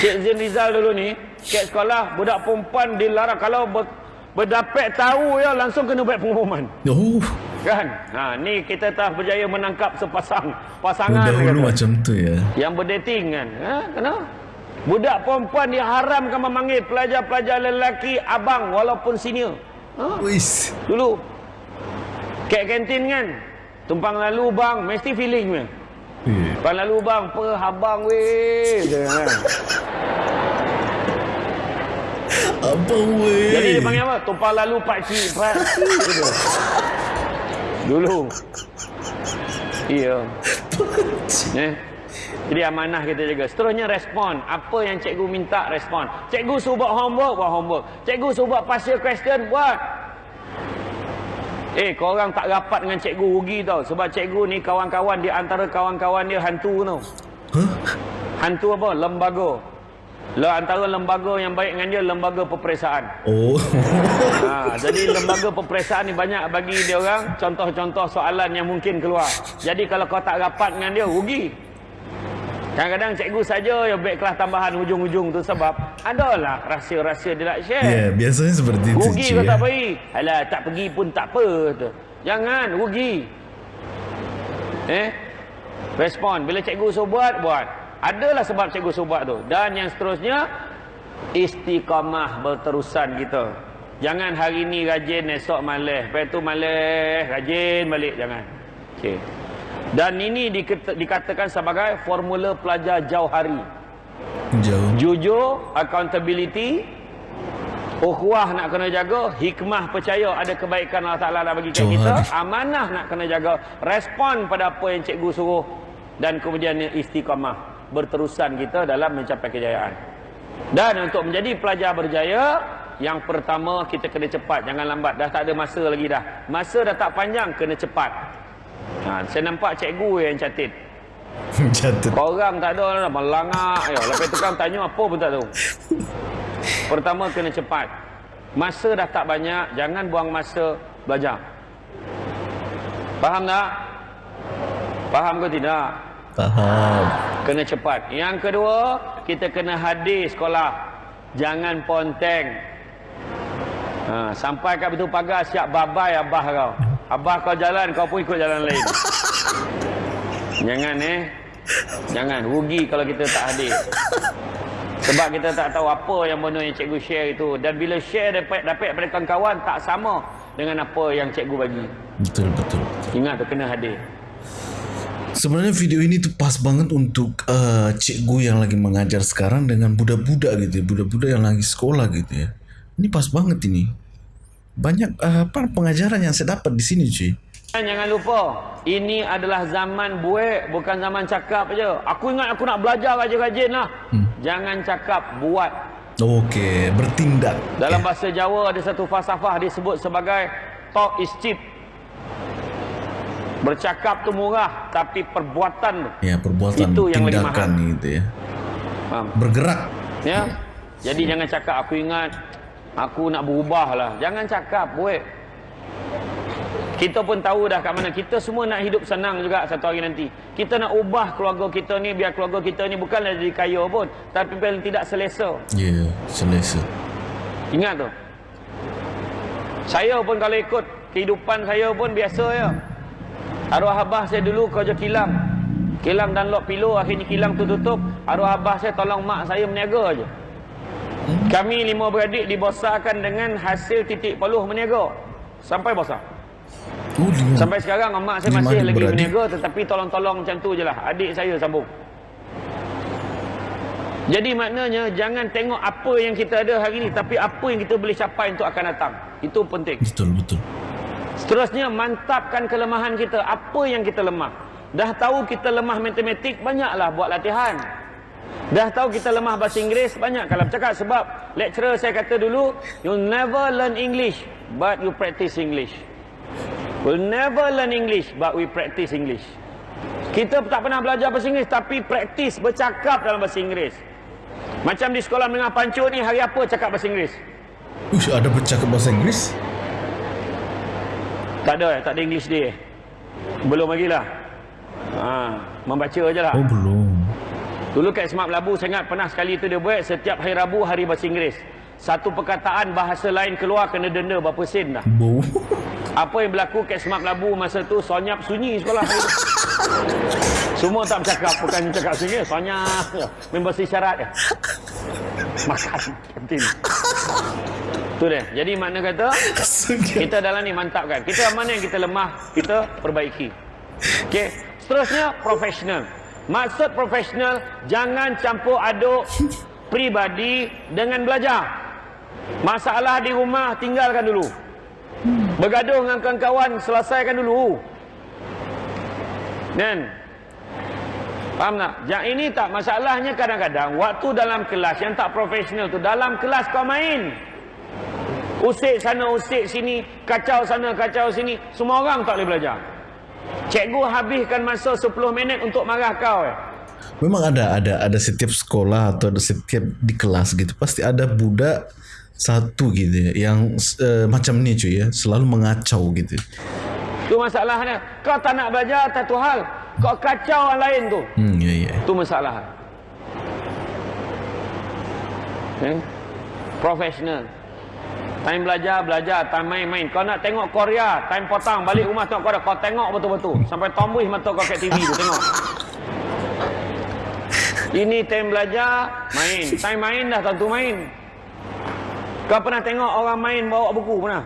Cik Zin Rizal dulu ni, kat sekolah budak perempuan dilarang kalau ber, berdapat tahu ya langsung kena buat pengumuman. Oh, Kan? Ha, ni kita telah berjaya menangkap sepasang pasangan dahulu macam tu ya. yang berdating kan. Ha, kenapa? Budak perempuan diharamkan memanggil pelajar-pelajar lelaki abang walaupun senior. Ha, Wis. dulu. Kat kantin kan. Tumpang lalu bang, mesti feeling kan. Eh, Tumpang lalu bang, apa abang weh. Kan? Apa weh? Jadi dia panggil apa? Tumpang lalu pakcik, pakcik. Gitu. Dulu. Iya. Eh. Jadi amanah kita jaga. Seterusnya respon. Apa yang cikgu minta respon. Cikgu suruh buat homework, buat homework. Cikgu suruh buat partial question, buat. Eh, korang tak rapat dengan cikgu rugi tau. Sebab cikgu ni kawan-kawan di antara kawan-kawan dia hantu tau. Hah? Hantu apa? Lembaga. Lah antara lembaga yang baik dengan dia lembaga peperiksaan. Oh. *laughs* Ha, jadi lembaga peperiksaan ni banyak bagi dia orang contoh-contoh soalan yang mungkin keluar. Jadi kalau kau tak rapat dengan dia rugi. Kadang-kadang cikgu saja yang baik kelas tambahan hujung-hujung tu sebab adalah rahsia-rahsia dia nak share. Ya, yeah, biasanya seperti itu. Rugi kau ya. tak pergi. Alah, tak pergi pun tak apa. Tu. Jangan, rugi. Eh? Respon. Bila cikgu suruh buat, buat. Adalah sebab cikgu suruh buat tu. Dan yang seterusnya, istiqamah berterusan kita. Jangan hari ni rajin, esok malas. Lepas tu malas, rajin balik. Jangan. Okey. Dan ini dikata- dikatakan sebagai formula pelajar jauh hari. Jauh. Jujur, accountability, ukhuwah nak kena jaga, hikmah percaya ada kebaikan Allah Ta'ala dah bagi Jauh kita, hari. amanah nak kena jaga, respon pada apa yang cikgu suruh dan kemudian istiqamah berterusan kita dalam mencapai kejayaan. Dan untuk menjadi pelajar berjaya, yang pertama kita kena cepat, jangan lambat. Dah tak ada masa lagi dah. Masa dah tak panjang, kena cepat. Ha, saya nampak cikgu yang catit. *laughs* Jatuh. Korang tak ada lah, melangak. Ya, lepas tu kan tanya apa pun tak tahu. Pertama kena cepat. Masa dah tak banyak, jangan buang masa belajar. Faham tak? Faham ke tidak? Faham. Kena cepat. Yang kedua, kita kena hadir sekolah. Jangan ponteng. Ha, sampai kat pintu pagar siap babai abah kau. Abah kau jalan, kau pun ikut jalan lain. *laughs* Jangan eh. Jangan rugi kalau kita tak hadir. Sebab kita tak tahu apa yang benda yang cikgu share itu dan bila share dapat dapat daripada kawan-kawan tak sama dengan apa yang cikgu bagi. Betul, betul. Ingat tu kena hadir. Sebenarnya video ini tuh pas banget untuk uh, cikgu yang lagi mengajar sekarang dengan budak-budak gitu ya. Budak-budak yang lagi sekolah gitu ya. Ini pas banget ini. Banyak uh, apa pengajaran yang saya dapat di sini cuy. Dan jangan lupa, ini adalah zaman buat, bukan zaman cakap je. Aku ingat aku nak belajar rajin-rajin lah. Hmm. Jangan cakap, buat. Okey, bertindak. Dalam bahasa Jawa ada satu falsafah disebut sebagai talk is cheap. Bercakap tu murah, tapi perbuatan. Ya, perbuatan Itu yang lagi tindakan mahal. gitu ya. Faham? Bergerak. Ya. Jadi jangan cakap aku ingat aku nak berubah lah. Jangan cakap, buat. Kita pun tahu dah kat mana. Kita semua nak hidup senang juga satu hari nanti. Kita nak ubah keluarga kita ni biar keluarga kita ni bukanlah jadi kaya pun, tapi paling tidak selesa. Ya, selesa. Ingat tu. Saya pun kalau ikut kehidupan saya pun biasa ya. Arwah abah saya dulu kerja kilang. Kilang dan lok pilo akhirnya kilang tu tutup. Arwah abah saya tolong mak saya meniaga aja. Kami lima beradik dibesarkan dengan hasil titik peluh meniaga. Sampai besar. Oh. Sampai sekarang mak saya masih lagi beradik. meniaga tetapi tolong-tolong macam tu je lah. Adik saya sambung. Jadi maknanya jangan tengok apa yang kita ada hari ni tapi apa yang kita boleh capai untuk akan datang. Itu penting. Betul, betul. Seterusnya mantapkan kelemahan kita. Apa yang kita lemah? Dah tahu kita lemah matematik, banyaklah buat latihan. Dah tahu kita lemah bahasa Inggeris, banyak kalau bercakap sebab lecturer saya kata dulu, you never learn English but you practice English. We'll never learn English but we practice English. Kita tak pernah belajar bahasa Inggeris tapi praktis bercakap dalam bahasa Inggeris. Macam di sekolah menengah pancut ni hari apa cakap bahasa Inggeris? Ush, ada bercakap bahasa Inggris? Tak ada, eh? tak ada English day. eh? Belum lagi lah. Ha, membaca je lah. Oh, belum. Dulu kat Semak Labu saya ingat pernah sekali tu dia buat setiap hari Rabu hari bahasa Inggeris. Satu perkataan bahasa lain keluar kena denda berapa sen dah. Apa yang berlaku kat Semak Labu masa tu sonyap sunyi sekolah. Semua tak bercakap, bukan cakap sunyi, sonyap. je. Bahasa isyarat je. Makan kantin. Tu dia. Jadi makna kata kita dalam ni mantapkan. Kita mana yang kita lemah, kita perbaiki. Okey. Seterusnya profesional. Maksud profesional jangan campur aduk *laughs* pribadi dengan belajar. Masalah di rumah tinggalkan dulu. Bergaduh dengan kawan-kawan selesaikan dulu. Dan Faham tak? Yang ini tak masalahnya kadang-kadang waktu dalam kelas yang tak profesional tu dalam kelas kau main. Usik sana usik sini, kacau sana kacau sini, semua orang tak boleh belajar. Cikgu habiskan masa 10 minit untuk marah kau eh. Memang ada ada ada setiap sekolah atau ada setiap di kelas gitu pasti ada budak satu gitu ya, yang uh, macam ni cuy ya selalu mengacau gitu. Tu masalahnya. Kau tak nak belajar satu hal. Kau kacau orang lain tu. Hmm ya ya. Tu masalah. Eh? Profesional. Time belajar, belajar. Time main-main. Kau nak tengok Korea. Time potang. Balik rumah tengok Korea. Kau tengok betul-betul. Sampai tombuh mata kau kat TV tu. Tengok. Ini time belajar, main. Time main dah tentu main. Kau pernah tengok orang main bawa buku pernah?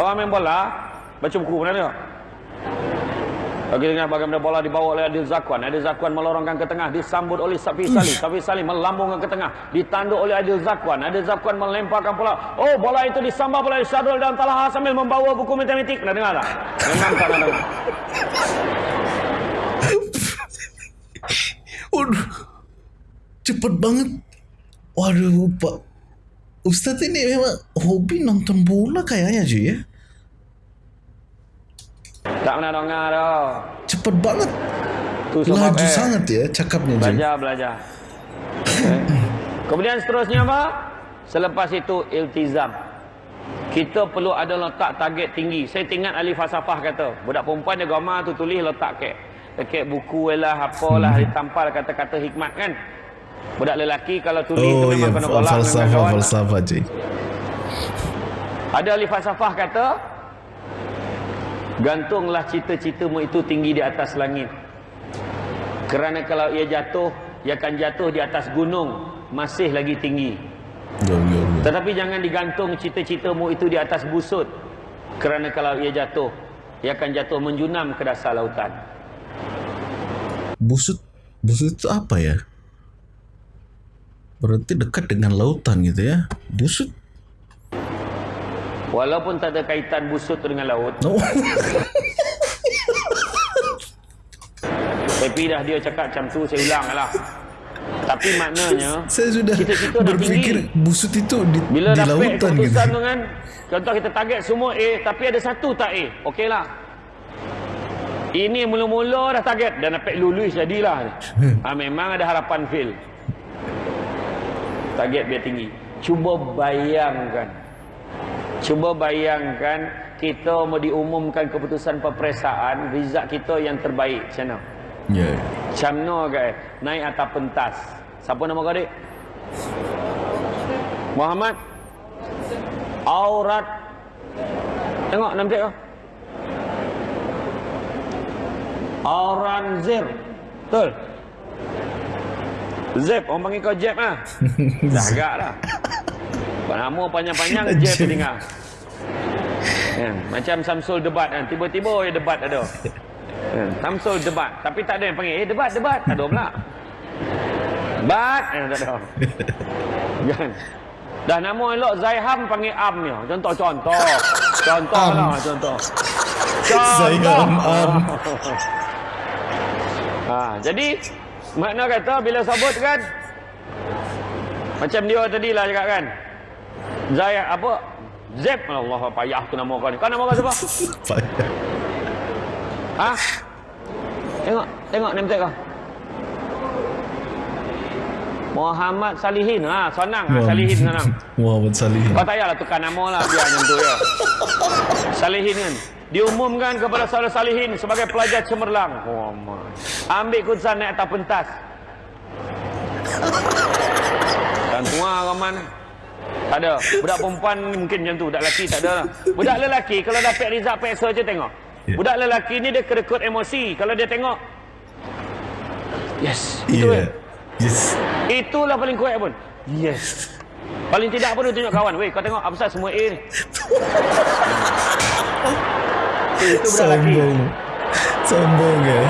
Orang main bola, baca buku pernah tengok? Bagi dengan bagaimana bola dibawa oleh Adil Zakwan. Adil Zakwan melorongkan ke tengah. Disambut oleh Safi Salim. Safi Salim melambungkan ke tengah. Ditanduk oleh Adil Zakwan. Adil Zakwan melemparkan bola. Oh bola itu disambut oleh Syadul dan Talaha sambil membawa buku matematik. Pernah dengar tak? Memang tak dengar. *laughs* Waduh. Cepet banget. Waduh, Pak. Ustaz ini memang hobi nonton bola kayaknya cuy ya. Tak pernah dengar dah. Cepet banget. Tu sebab Laju eh, sangat ya cakapnya. Belajar, belajar. Eh. Kemudian seterusnya apa? Selepas itu iltizam. Kita perlu ada letak target tinggi. Saya ingat ahli falsafah kata, budak perempuan dia gambar tu tulis letak kek. Dekat buku lah, apalah, Hmm. ditampal kata-kata hikmat kan. Budak lelaki kalau tulis Oh tu memang kena golak dengan falsafah kawan. falsafah cuy. Ada ahli falsafah kata, gantunglah cita-citamu itu tinggi di atas langit. Kerana kalau ia jatuh, ia akan jatuh di atas gunung, masih lagi tinggi. Tetapi jangan digantung cita-citamu itu di atas busut. Kerana kalau ia jatuh, ia akan jatuh menjunam ke dasar lautan. Busut busut itu apa ya? Berarti dekat dengan lautan gitu ya. Busut. Walaupun tak ada kaitan busut dengan laut, No. tapi dah dia cakap macam tu, saya ulang lah. Tapi maknanya, *laughs* Saya sudah Cita-cita dah berpikir tinggi. busut itu di, bila di dapat lautan gitu. keputusan tu kan, contoh kita target semua A, tapi ada satu tak A, okey lah. Ini mula-mula dah target dan dapat lulus jadilah. ha, memang ada harapan fail. Target biar tinggi. Cuba bayangkan. Cuba bayangkan kita mau diumumkan keputusan peperiksaan, result kita yang terbaik. Macam mana? Ya. Macam mana guys? Naik atas pentas. Siapa nama kau adik? Muhammad? Aurat. Tengok nama dia kau. Auranzir. Betul? Zep. Orang panggil kau Jeb lah. *laughs* Dah agak dah. Nama panjang-panjang *laughs* Jeb. dengar. Kan? Macam Samsul debat kan. Tiba-tiba ya debat ada. Kan? Samsul debat. Tapi tak ada yang panggil. Eh debat, debat. Tak ada pula. Debat. Eh, tak ada. Kan? Dah nama elok Zaiham panggil Am ni. Contoh-contoh. Contoh Am. lah. Contoh. Zaiham Am. Ha, jadi makna kata bila sebut kan macam dia tadi lah cakap kan. Zai apa? Zep Allah payah tu nama kau ni. Kau nama kau siapa? *laughs* Payah. Ha? Tengok, tengok name tag kau. Muhammad Salihin. Ha, senang. Ha, Salihin senang. *laughs* Muhammad Salihin. Kau tak payahlah tukar nama lah biar macam tu ya. Salihin kan. Diumumkan kepada saudara Salihin sebagai pelajar cemerlang. Oh, my. Ambil keputusan naik atas pentas. Dan tua Rahman. Tak ada. Budak perempuan mungkin macam tu. Budak lelaki tak ada lah. Budak lelaki kalau dapat result peksa je tengok. Ya. Budak lelaki ni dia kerekut emosi. Kalau dia tengok. Yes. Itu yeah. Yes. Itulah paling kuat pun. Yes. Paling tidak pun dia tunjuk kawan. Weh, kau tengok apa pasal semua A ni. *laughs* Eh, itu budak lelaki. Sombong. Sombong ya.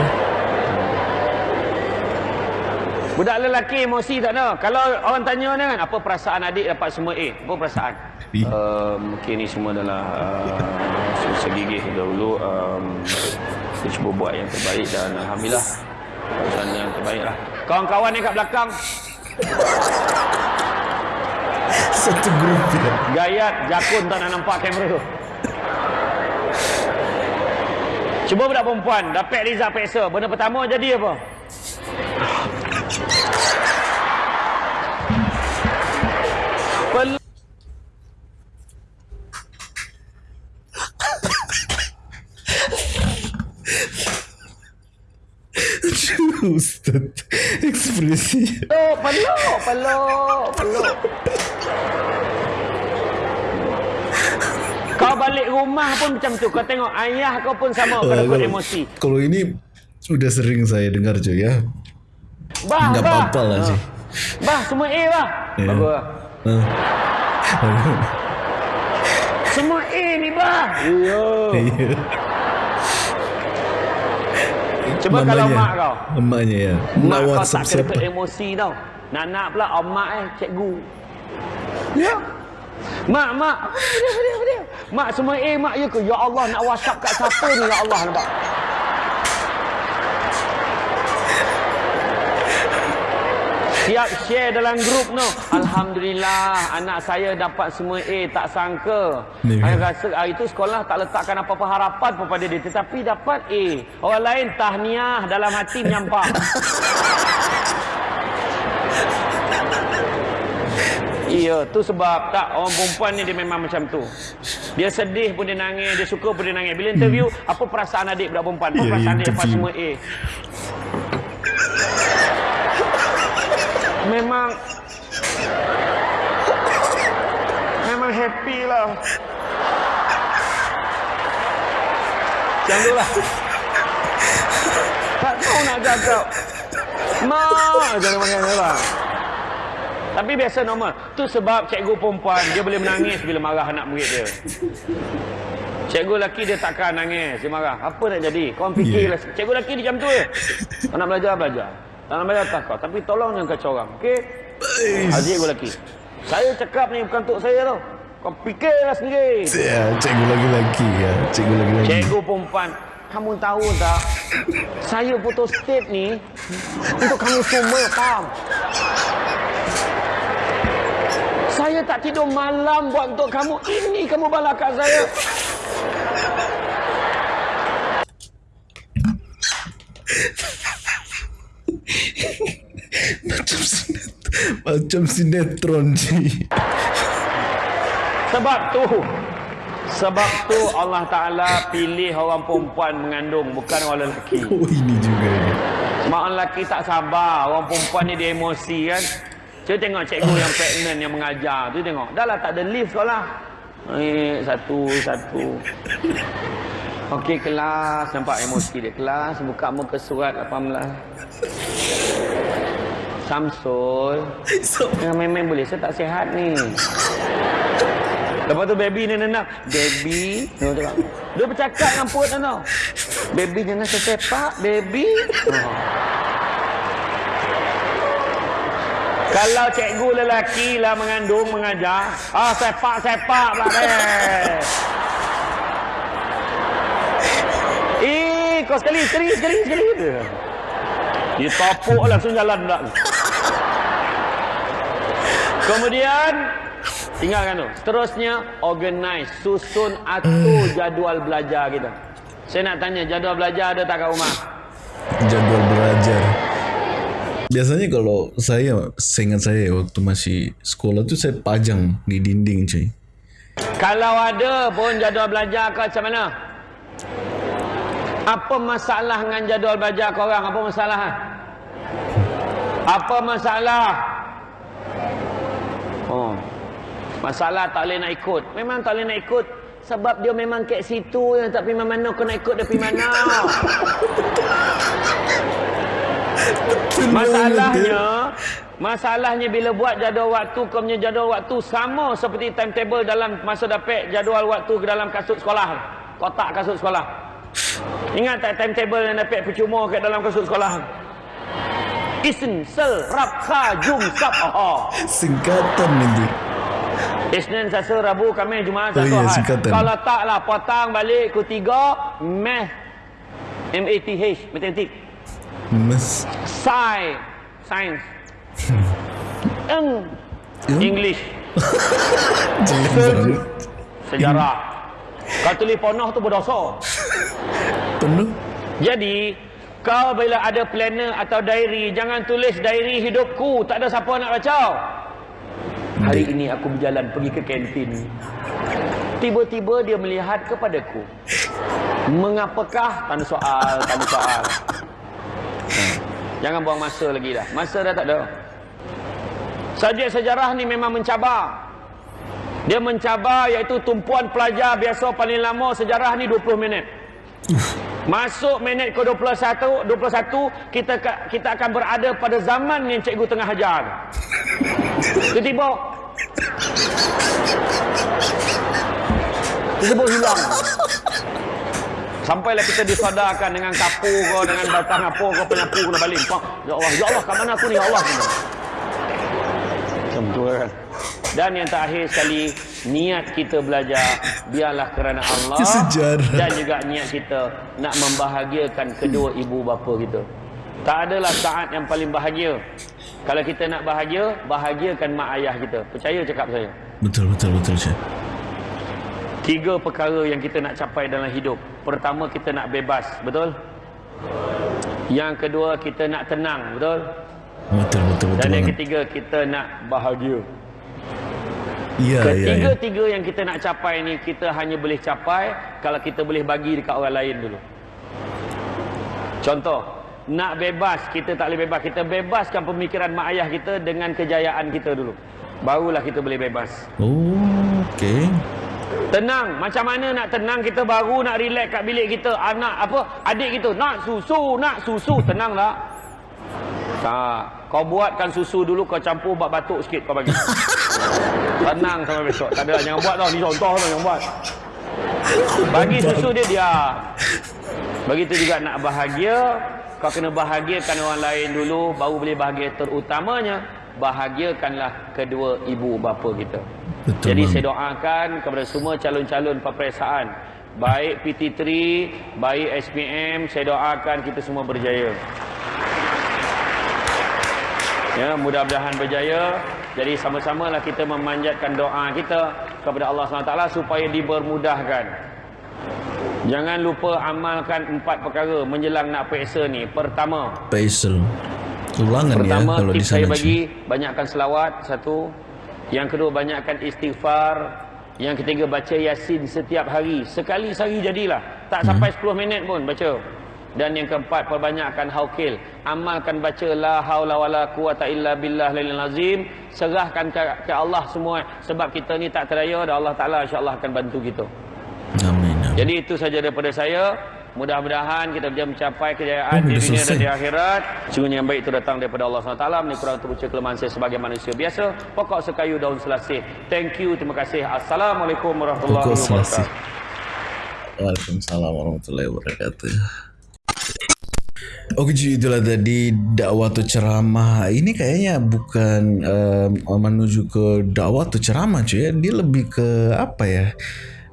Budak lelaki emosi tak ada. Kalau orang tanya ni kan, apa perasaan adik dapat semua A? Apa perasaan? Eh. Uh, mungkin ni semua adalah uh, *laughs* segigih dahulu. Um, kita cuba buat yang terbaik dan Alhamdulillah. Perasaan yang terbaik lah. Kawan-kawan ni kat belakang, *laughs* Satu grup ya. Gayat, jakun tak nak nampak kamera tu. Cuba budak perempuan dapat Riza Peksa. Benda pertama jadi apa? Ustaz Ekspresi Peluk, peluk, peluk, peluk Kau balik rumah pun macam tu. Kau tengok ayah kau pun sama. Uh, kalau, emosi. Kalau ini Sudah sering saya dengar je ya. Bah, Nggak bah. apa-apa lah, Ah. Cik. Bah, semua A bah. Ya. Bagus. Ah. Semua A ni bah. Ya. Iya. Cuba kalau mak kau. Emaknya ya Nak Mak kau whatsapp tak kena emosi tau. Nak-nak pula oh, mak eh, cikgu. Ya. Mak, mak. Apa dia, dia, dia? Mak semua A, mak ya ke? Ya Allah, nak whatsapp kat siapa ni? Ya Allah, nampak? Siap share dalam grup no. Alhamdulillah anak saya dapat semua A tak sangka. Saya rasa hari itu sekolah tak letakkan apa-apa harapan kepada dia tetapi dapat A. Orang lain tahniah dalam hati menyampah. *laughs* Iya, tu sebab tak orang perempuan ni dia memang macam tu. Dia sedih pun dia nangis, dia suka pun dia nangis. Bila interview, apa perasaan adik budak perempuan? Apa Ya, perasaan dia dapat interview. semua A? Memang Memang happy lah. Macam tu lah Tak tahu nak cakap Mak Jangan makan orang Tapi biasa normal. Tu sebab cikgu perempuan Dia boleh menangis bila marah anak murid dia. Cikgu lelaki dia takkan nangis Dia marah. Apa nak jadi? Kau fikir Yeah. lah Cikgu lelaki dia macam tu je. Kau nak belajar belajar Tak nak belajar tak kau Tapi tolong jangan kacau orang Okay Adik cikgu lelaki. Saya cakap ni bukan untuk saya tau. Kau fikirlah sendiri. Ya, cikgu lagi-lagi ya. Cikgu lagi-lagi. Cikgu perempuan Kamu tahu tak? Saya foto state ni Untuk kamu semua faham? Saya tak tidur malam buat untuk kamu. Ini kamu balas kat saya *laughs* Macam sinetron. Macam sinetron sih. Sebab tu Sebab tu Allah Ta'ala pilih orang perempuan mengandung Bukan orang lelaki *laughs* Oh ini juga ini. Mak orang lelaki tak sabar Orang perempuan ni dia emosi kan Cuba tengok cikgu yang pregnant yang mengajar tu tengok Dah lah tak ada lift sekolah Eh, satu, satu Okey kelas. Nampak emosi dia. Kelas buka muka surat 18 Samsul. Yang main-main boleh? Saya tak sihat ni. Lepas tu baby ni nenang Baby Dia bercakap dengan dia tau Baby jangan sesepak Baby. Oh. Kalau cikgu lelaki lah mengandung mengajar. Ah sepak-sepak pula deh Eh kau sekali sekali sekali sekali Dia topuk langsung jalan pula Kemudian tinggalkan tu. Seterusnya organize, susun atur jadual belajar kita. Saya nak tanya jadual belajar ada tak kat rumah? jadwal belajar. Biasanya kalau saya, seingat saya waktu masih sekolah tu saya pajang di dinding cuy. Kalau ada pun jadual belajar kau macam mana? Apa masalah dengan jadual belajar kau orang? Apa masalah? Apa masalah? Oh. Masalah tak boleh nak ikut. Memang tak boleh nak ikut sebab dia memang kat situ yang tak pergi mana kau nak ikut dia pergi mana. Masalahnya Masalahnya bila buat jadual waktu Kau punya jadual waktu sama seperti timetable dalam masa dapat jadual waktu ke dalam kasut sekolah Kotak kasut sekolah Ingat tak timetable yang dapat percuma kat dalam kasut sekolah Isn, Sel, Rab, Kha, Jum, Sab, Aha Singkatan itu. Isnin, Selasa, Rabu, Khamis, Jumaat, Oh Sabtu, Ahad. singkatan. Kalau tak lah, potang balik ketiga, Math, M-A-T-H, Matematik. Mas. Sci, Science. Eng, Ya? English. *laughs* Sejarah. Kalau tulis ponoh tu berdosa. Penuh. Jadi, kau bila ada planner atau diary, jangan tulis diary hidupku. Tak ada siapa nak baca. Hari ini aku berjalan pergi ke kantin. Tiba-tiba dia melihat kepadaku. Mengapakah? Tanda soal, tanda soal. Jangan buang masa lagi dah. Masa dah tak ada. Subjek sejarah ni memang mencabar. Dia mencabar iaitu tumpuan pelajar biasa paling lama sejarah ni 20 minit. Masuk minit ke 21, 21 kita kita akan berada pada zaman yang cikgu tengah ajar. Tiba-tiba Tiba-tiba hilang. Sampailah kita disadarkan dengan kapur ke, dengan batang apa ke, penyapu kena balik. Ya Allah, ya Allah, kat mana aku ni, ya Allah. Macam tu kan. Dan yang terakhir sekali, niat kita belajar, biarlah kerana Allah. Sejarah. Dan juga niat kita nak membahagiakan kedua ibu bapa kita. Tak adalah saat yang paling bahagia. Kalau kita nak bahagia, bahagiakan mak ayah kita. Percaya cakap saya. Betul, betul, betul, Syekh. Tiga perkara yang kita nak capai dalam hidup. Pertama, kita nak bebas. Betul? Yang kedua, kita nak tenang. Betul? Betul, betul, betul. Dan yang ketiga, kita nak bahagia. Ya, ya, ya. Ketiga-tiga yang kita nak capai ni, kita hanya boleh capai kalau kita boleh bagi dekat orang lain dulu. Contoh, nak bebas, kita tak boleh bebas. Kita bebaskan pemikiran mak ayah kita dengan kejayaan kita dulu. Barulah kita boleh bebas. Oh, okey. Tenang, macam mana nak tenang kita baru nak relax kat bilik kita. Anak apa? Adik kita nak susu, nak susu. Tenang tak? Tak. Kau buatkan susu dulu kau campur bak batuk sikit kau bagi. *laughs* Tenang sampai besok. Tak ada lah, jangan buat tau. Ni contoh tau jangan buat. Bagi susu dia dia. Begitu juga nak bahagia, kau kena bahagiakan orang lain dulu baru boleh bahagia terutamanya bahagiakanlah kedua ibu bapa kita. Betul, Jadi bang. saya doakan kepada semua calon-calon peperiksaan baik PT3, baik SPM, saya doakan kita semua berjaya. Ya, mudah-mudahan berjaya. Jadi sama-samalah kita memanjatkan doa kita kepada Allah SWT supaya dipermudahkan. Jangan lupa amalkan empat perkara menjelang nak periksa ni. Pertama, Faisal. Ulangan Pertama, ya kalau di tips saya sana. bagi banyakkan selawat satu. Yang kedua banyakkan istighfar. Yang ketiga baca Yasin setiap hari. Sekali sehari jadilah. Tak Hmm. sampai 10 minit pun baca. Dan yang keempat perbanyakkan haukil. Amalkan baca la haula wala quwata illa billah lil azim. Serahkan ke, ke Allah semua sebab kita ni tak terdaya dan Allah Taala insya-Allah akan bantu kita. Amin. Jadi itu saja daripada saya. Mudah-mudahan kita bisa mencapai kejayaan Oh, di dunia dan di akhirat. Sungguh yang baik itu datang daripada Allah SWT. Ini kurang terpucuk kelemahan saya sebagai manusia biasa. Pokok sekayu daun selasih. Thank you. Terima kasih. Assalamualaikum warahmatullahi wabarakatuh. Waalaikumsalam warahmatullahi wabarakatuh. Oke cuy itulah tadi dakwah atau ceramah. Ini kayaknya bukan um, menuju ke dakwah atau ceramah cuy. Dia lebih ke apa ya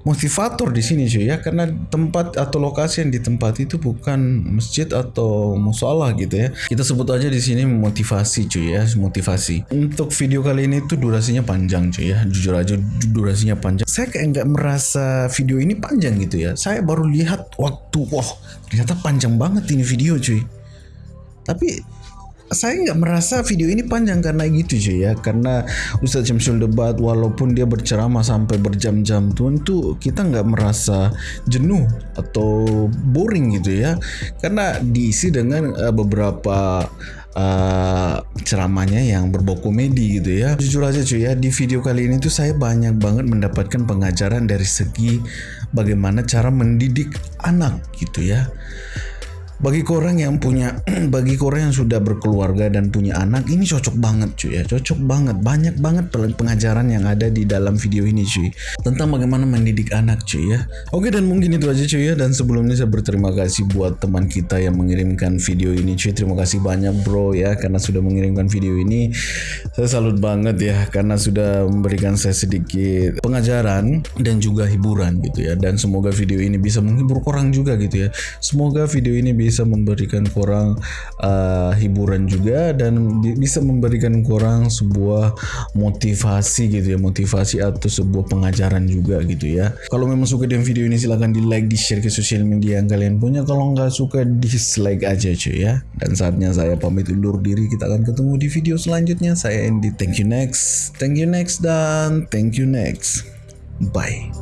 motivator di sini cuy ya. Karena tempat atau lokasi yang ditempati itu bukan masjid atau musola gitu ya. Kita sebut aja di sini motivasi cuy ya. Motivasi. Untuk video kali ini tuh durasinya panjang cuy ya. Jujur aja du- durasinya panjang. Saya kayak nggak merasa video ini panjang gitu ya. Saya baru lihat waktu wah ternyata panjang banget ini video cuy. Tapi saya nggak merasa video ini panjang karena gitu cuy ya. Karena Ustadz Syamsul debat walaupun dia berceramah sampai berjam-jam tuh itu kita nggak merasa jenuh atau boring gitu ya. Karena diisi dengan eh, beberapa eh, ceramahnya yang berbau komedi gitu ya. Jujur aja cuy ya di video kali ini tuh saya banyak banget mendapatkan pengajaran dari segi bagaimana cara mendidik anak gitu ya bagi korang yang punya *clears throat* bagi korang yang sudah berkeluarga dan punya anak ini cocok banget cuy ya. Cocok banget. Banyak banget pengajaran yang ada di dalam video ini cuy. Tentang bagaimana mendidik anak cuy ya. Oke dan mungkin itu aja cuy ya. Dan sebelumnya saya berterima kasih buat teman kita yang mengirimkan video ini cuy. Terima kasih banyak bro ya karena sudah mengirimkan video ini. Saya salut banget ya karena sudah memberikan saya sedikit pengajaran dan juga hiburan gitu ya. Dan semoga video ini bisa menghibur korang juga gitu ya. Semoga video ini bisa memberikan korang uh, hiburan juga dan bi- bisa memberikan korang sebuah motivasi gitu ya motivasi atau sebuah pengajaran juga gitu ya. Kalau memang suka dengan video ini silahkan di like di share ke sosial media yang kalian punya. Kalau nggak suka dislike aja cuy ya. Dan saatnya saya pamit undur diri. Kita akan ketemu di video selanjutnya. Saya Andy. Thank you next. Thank you next. Dan thank you next. Bye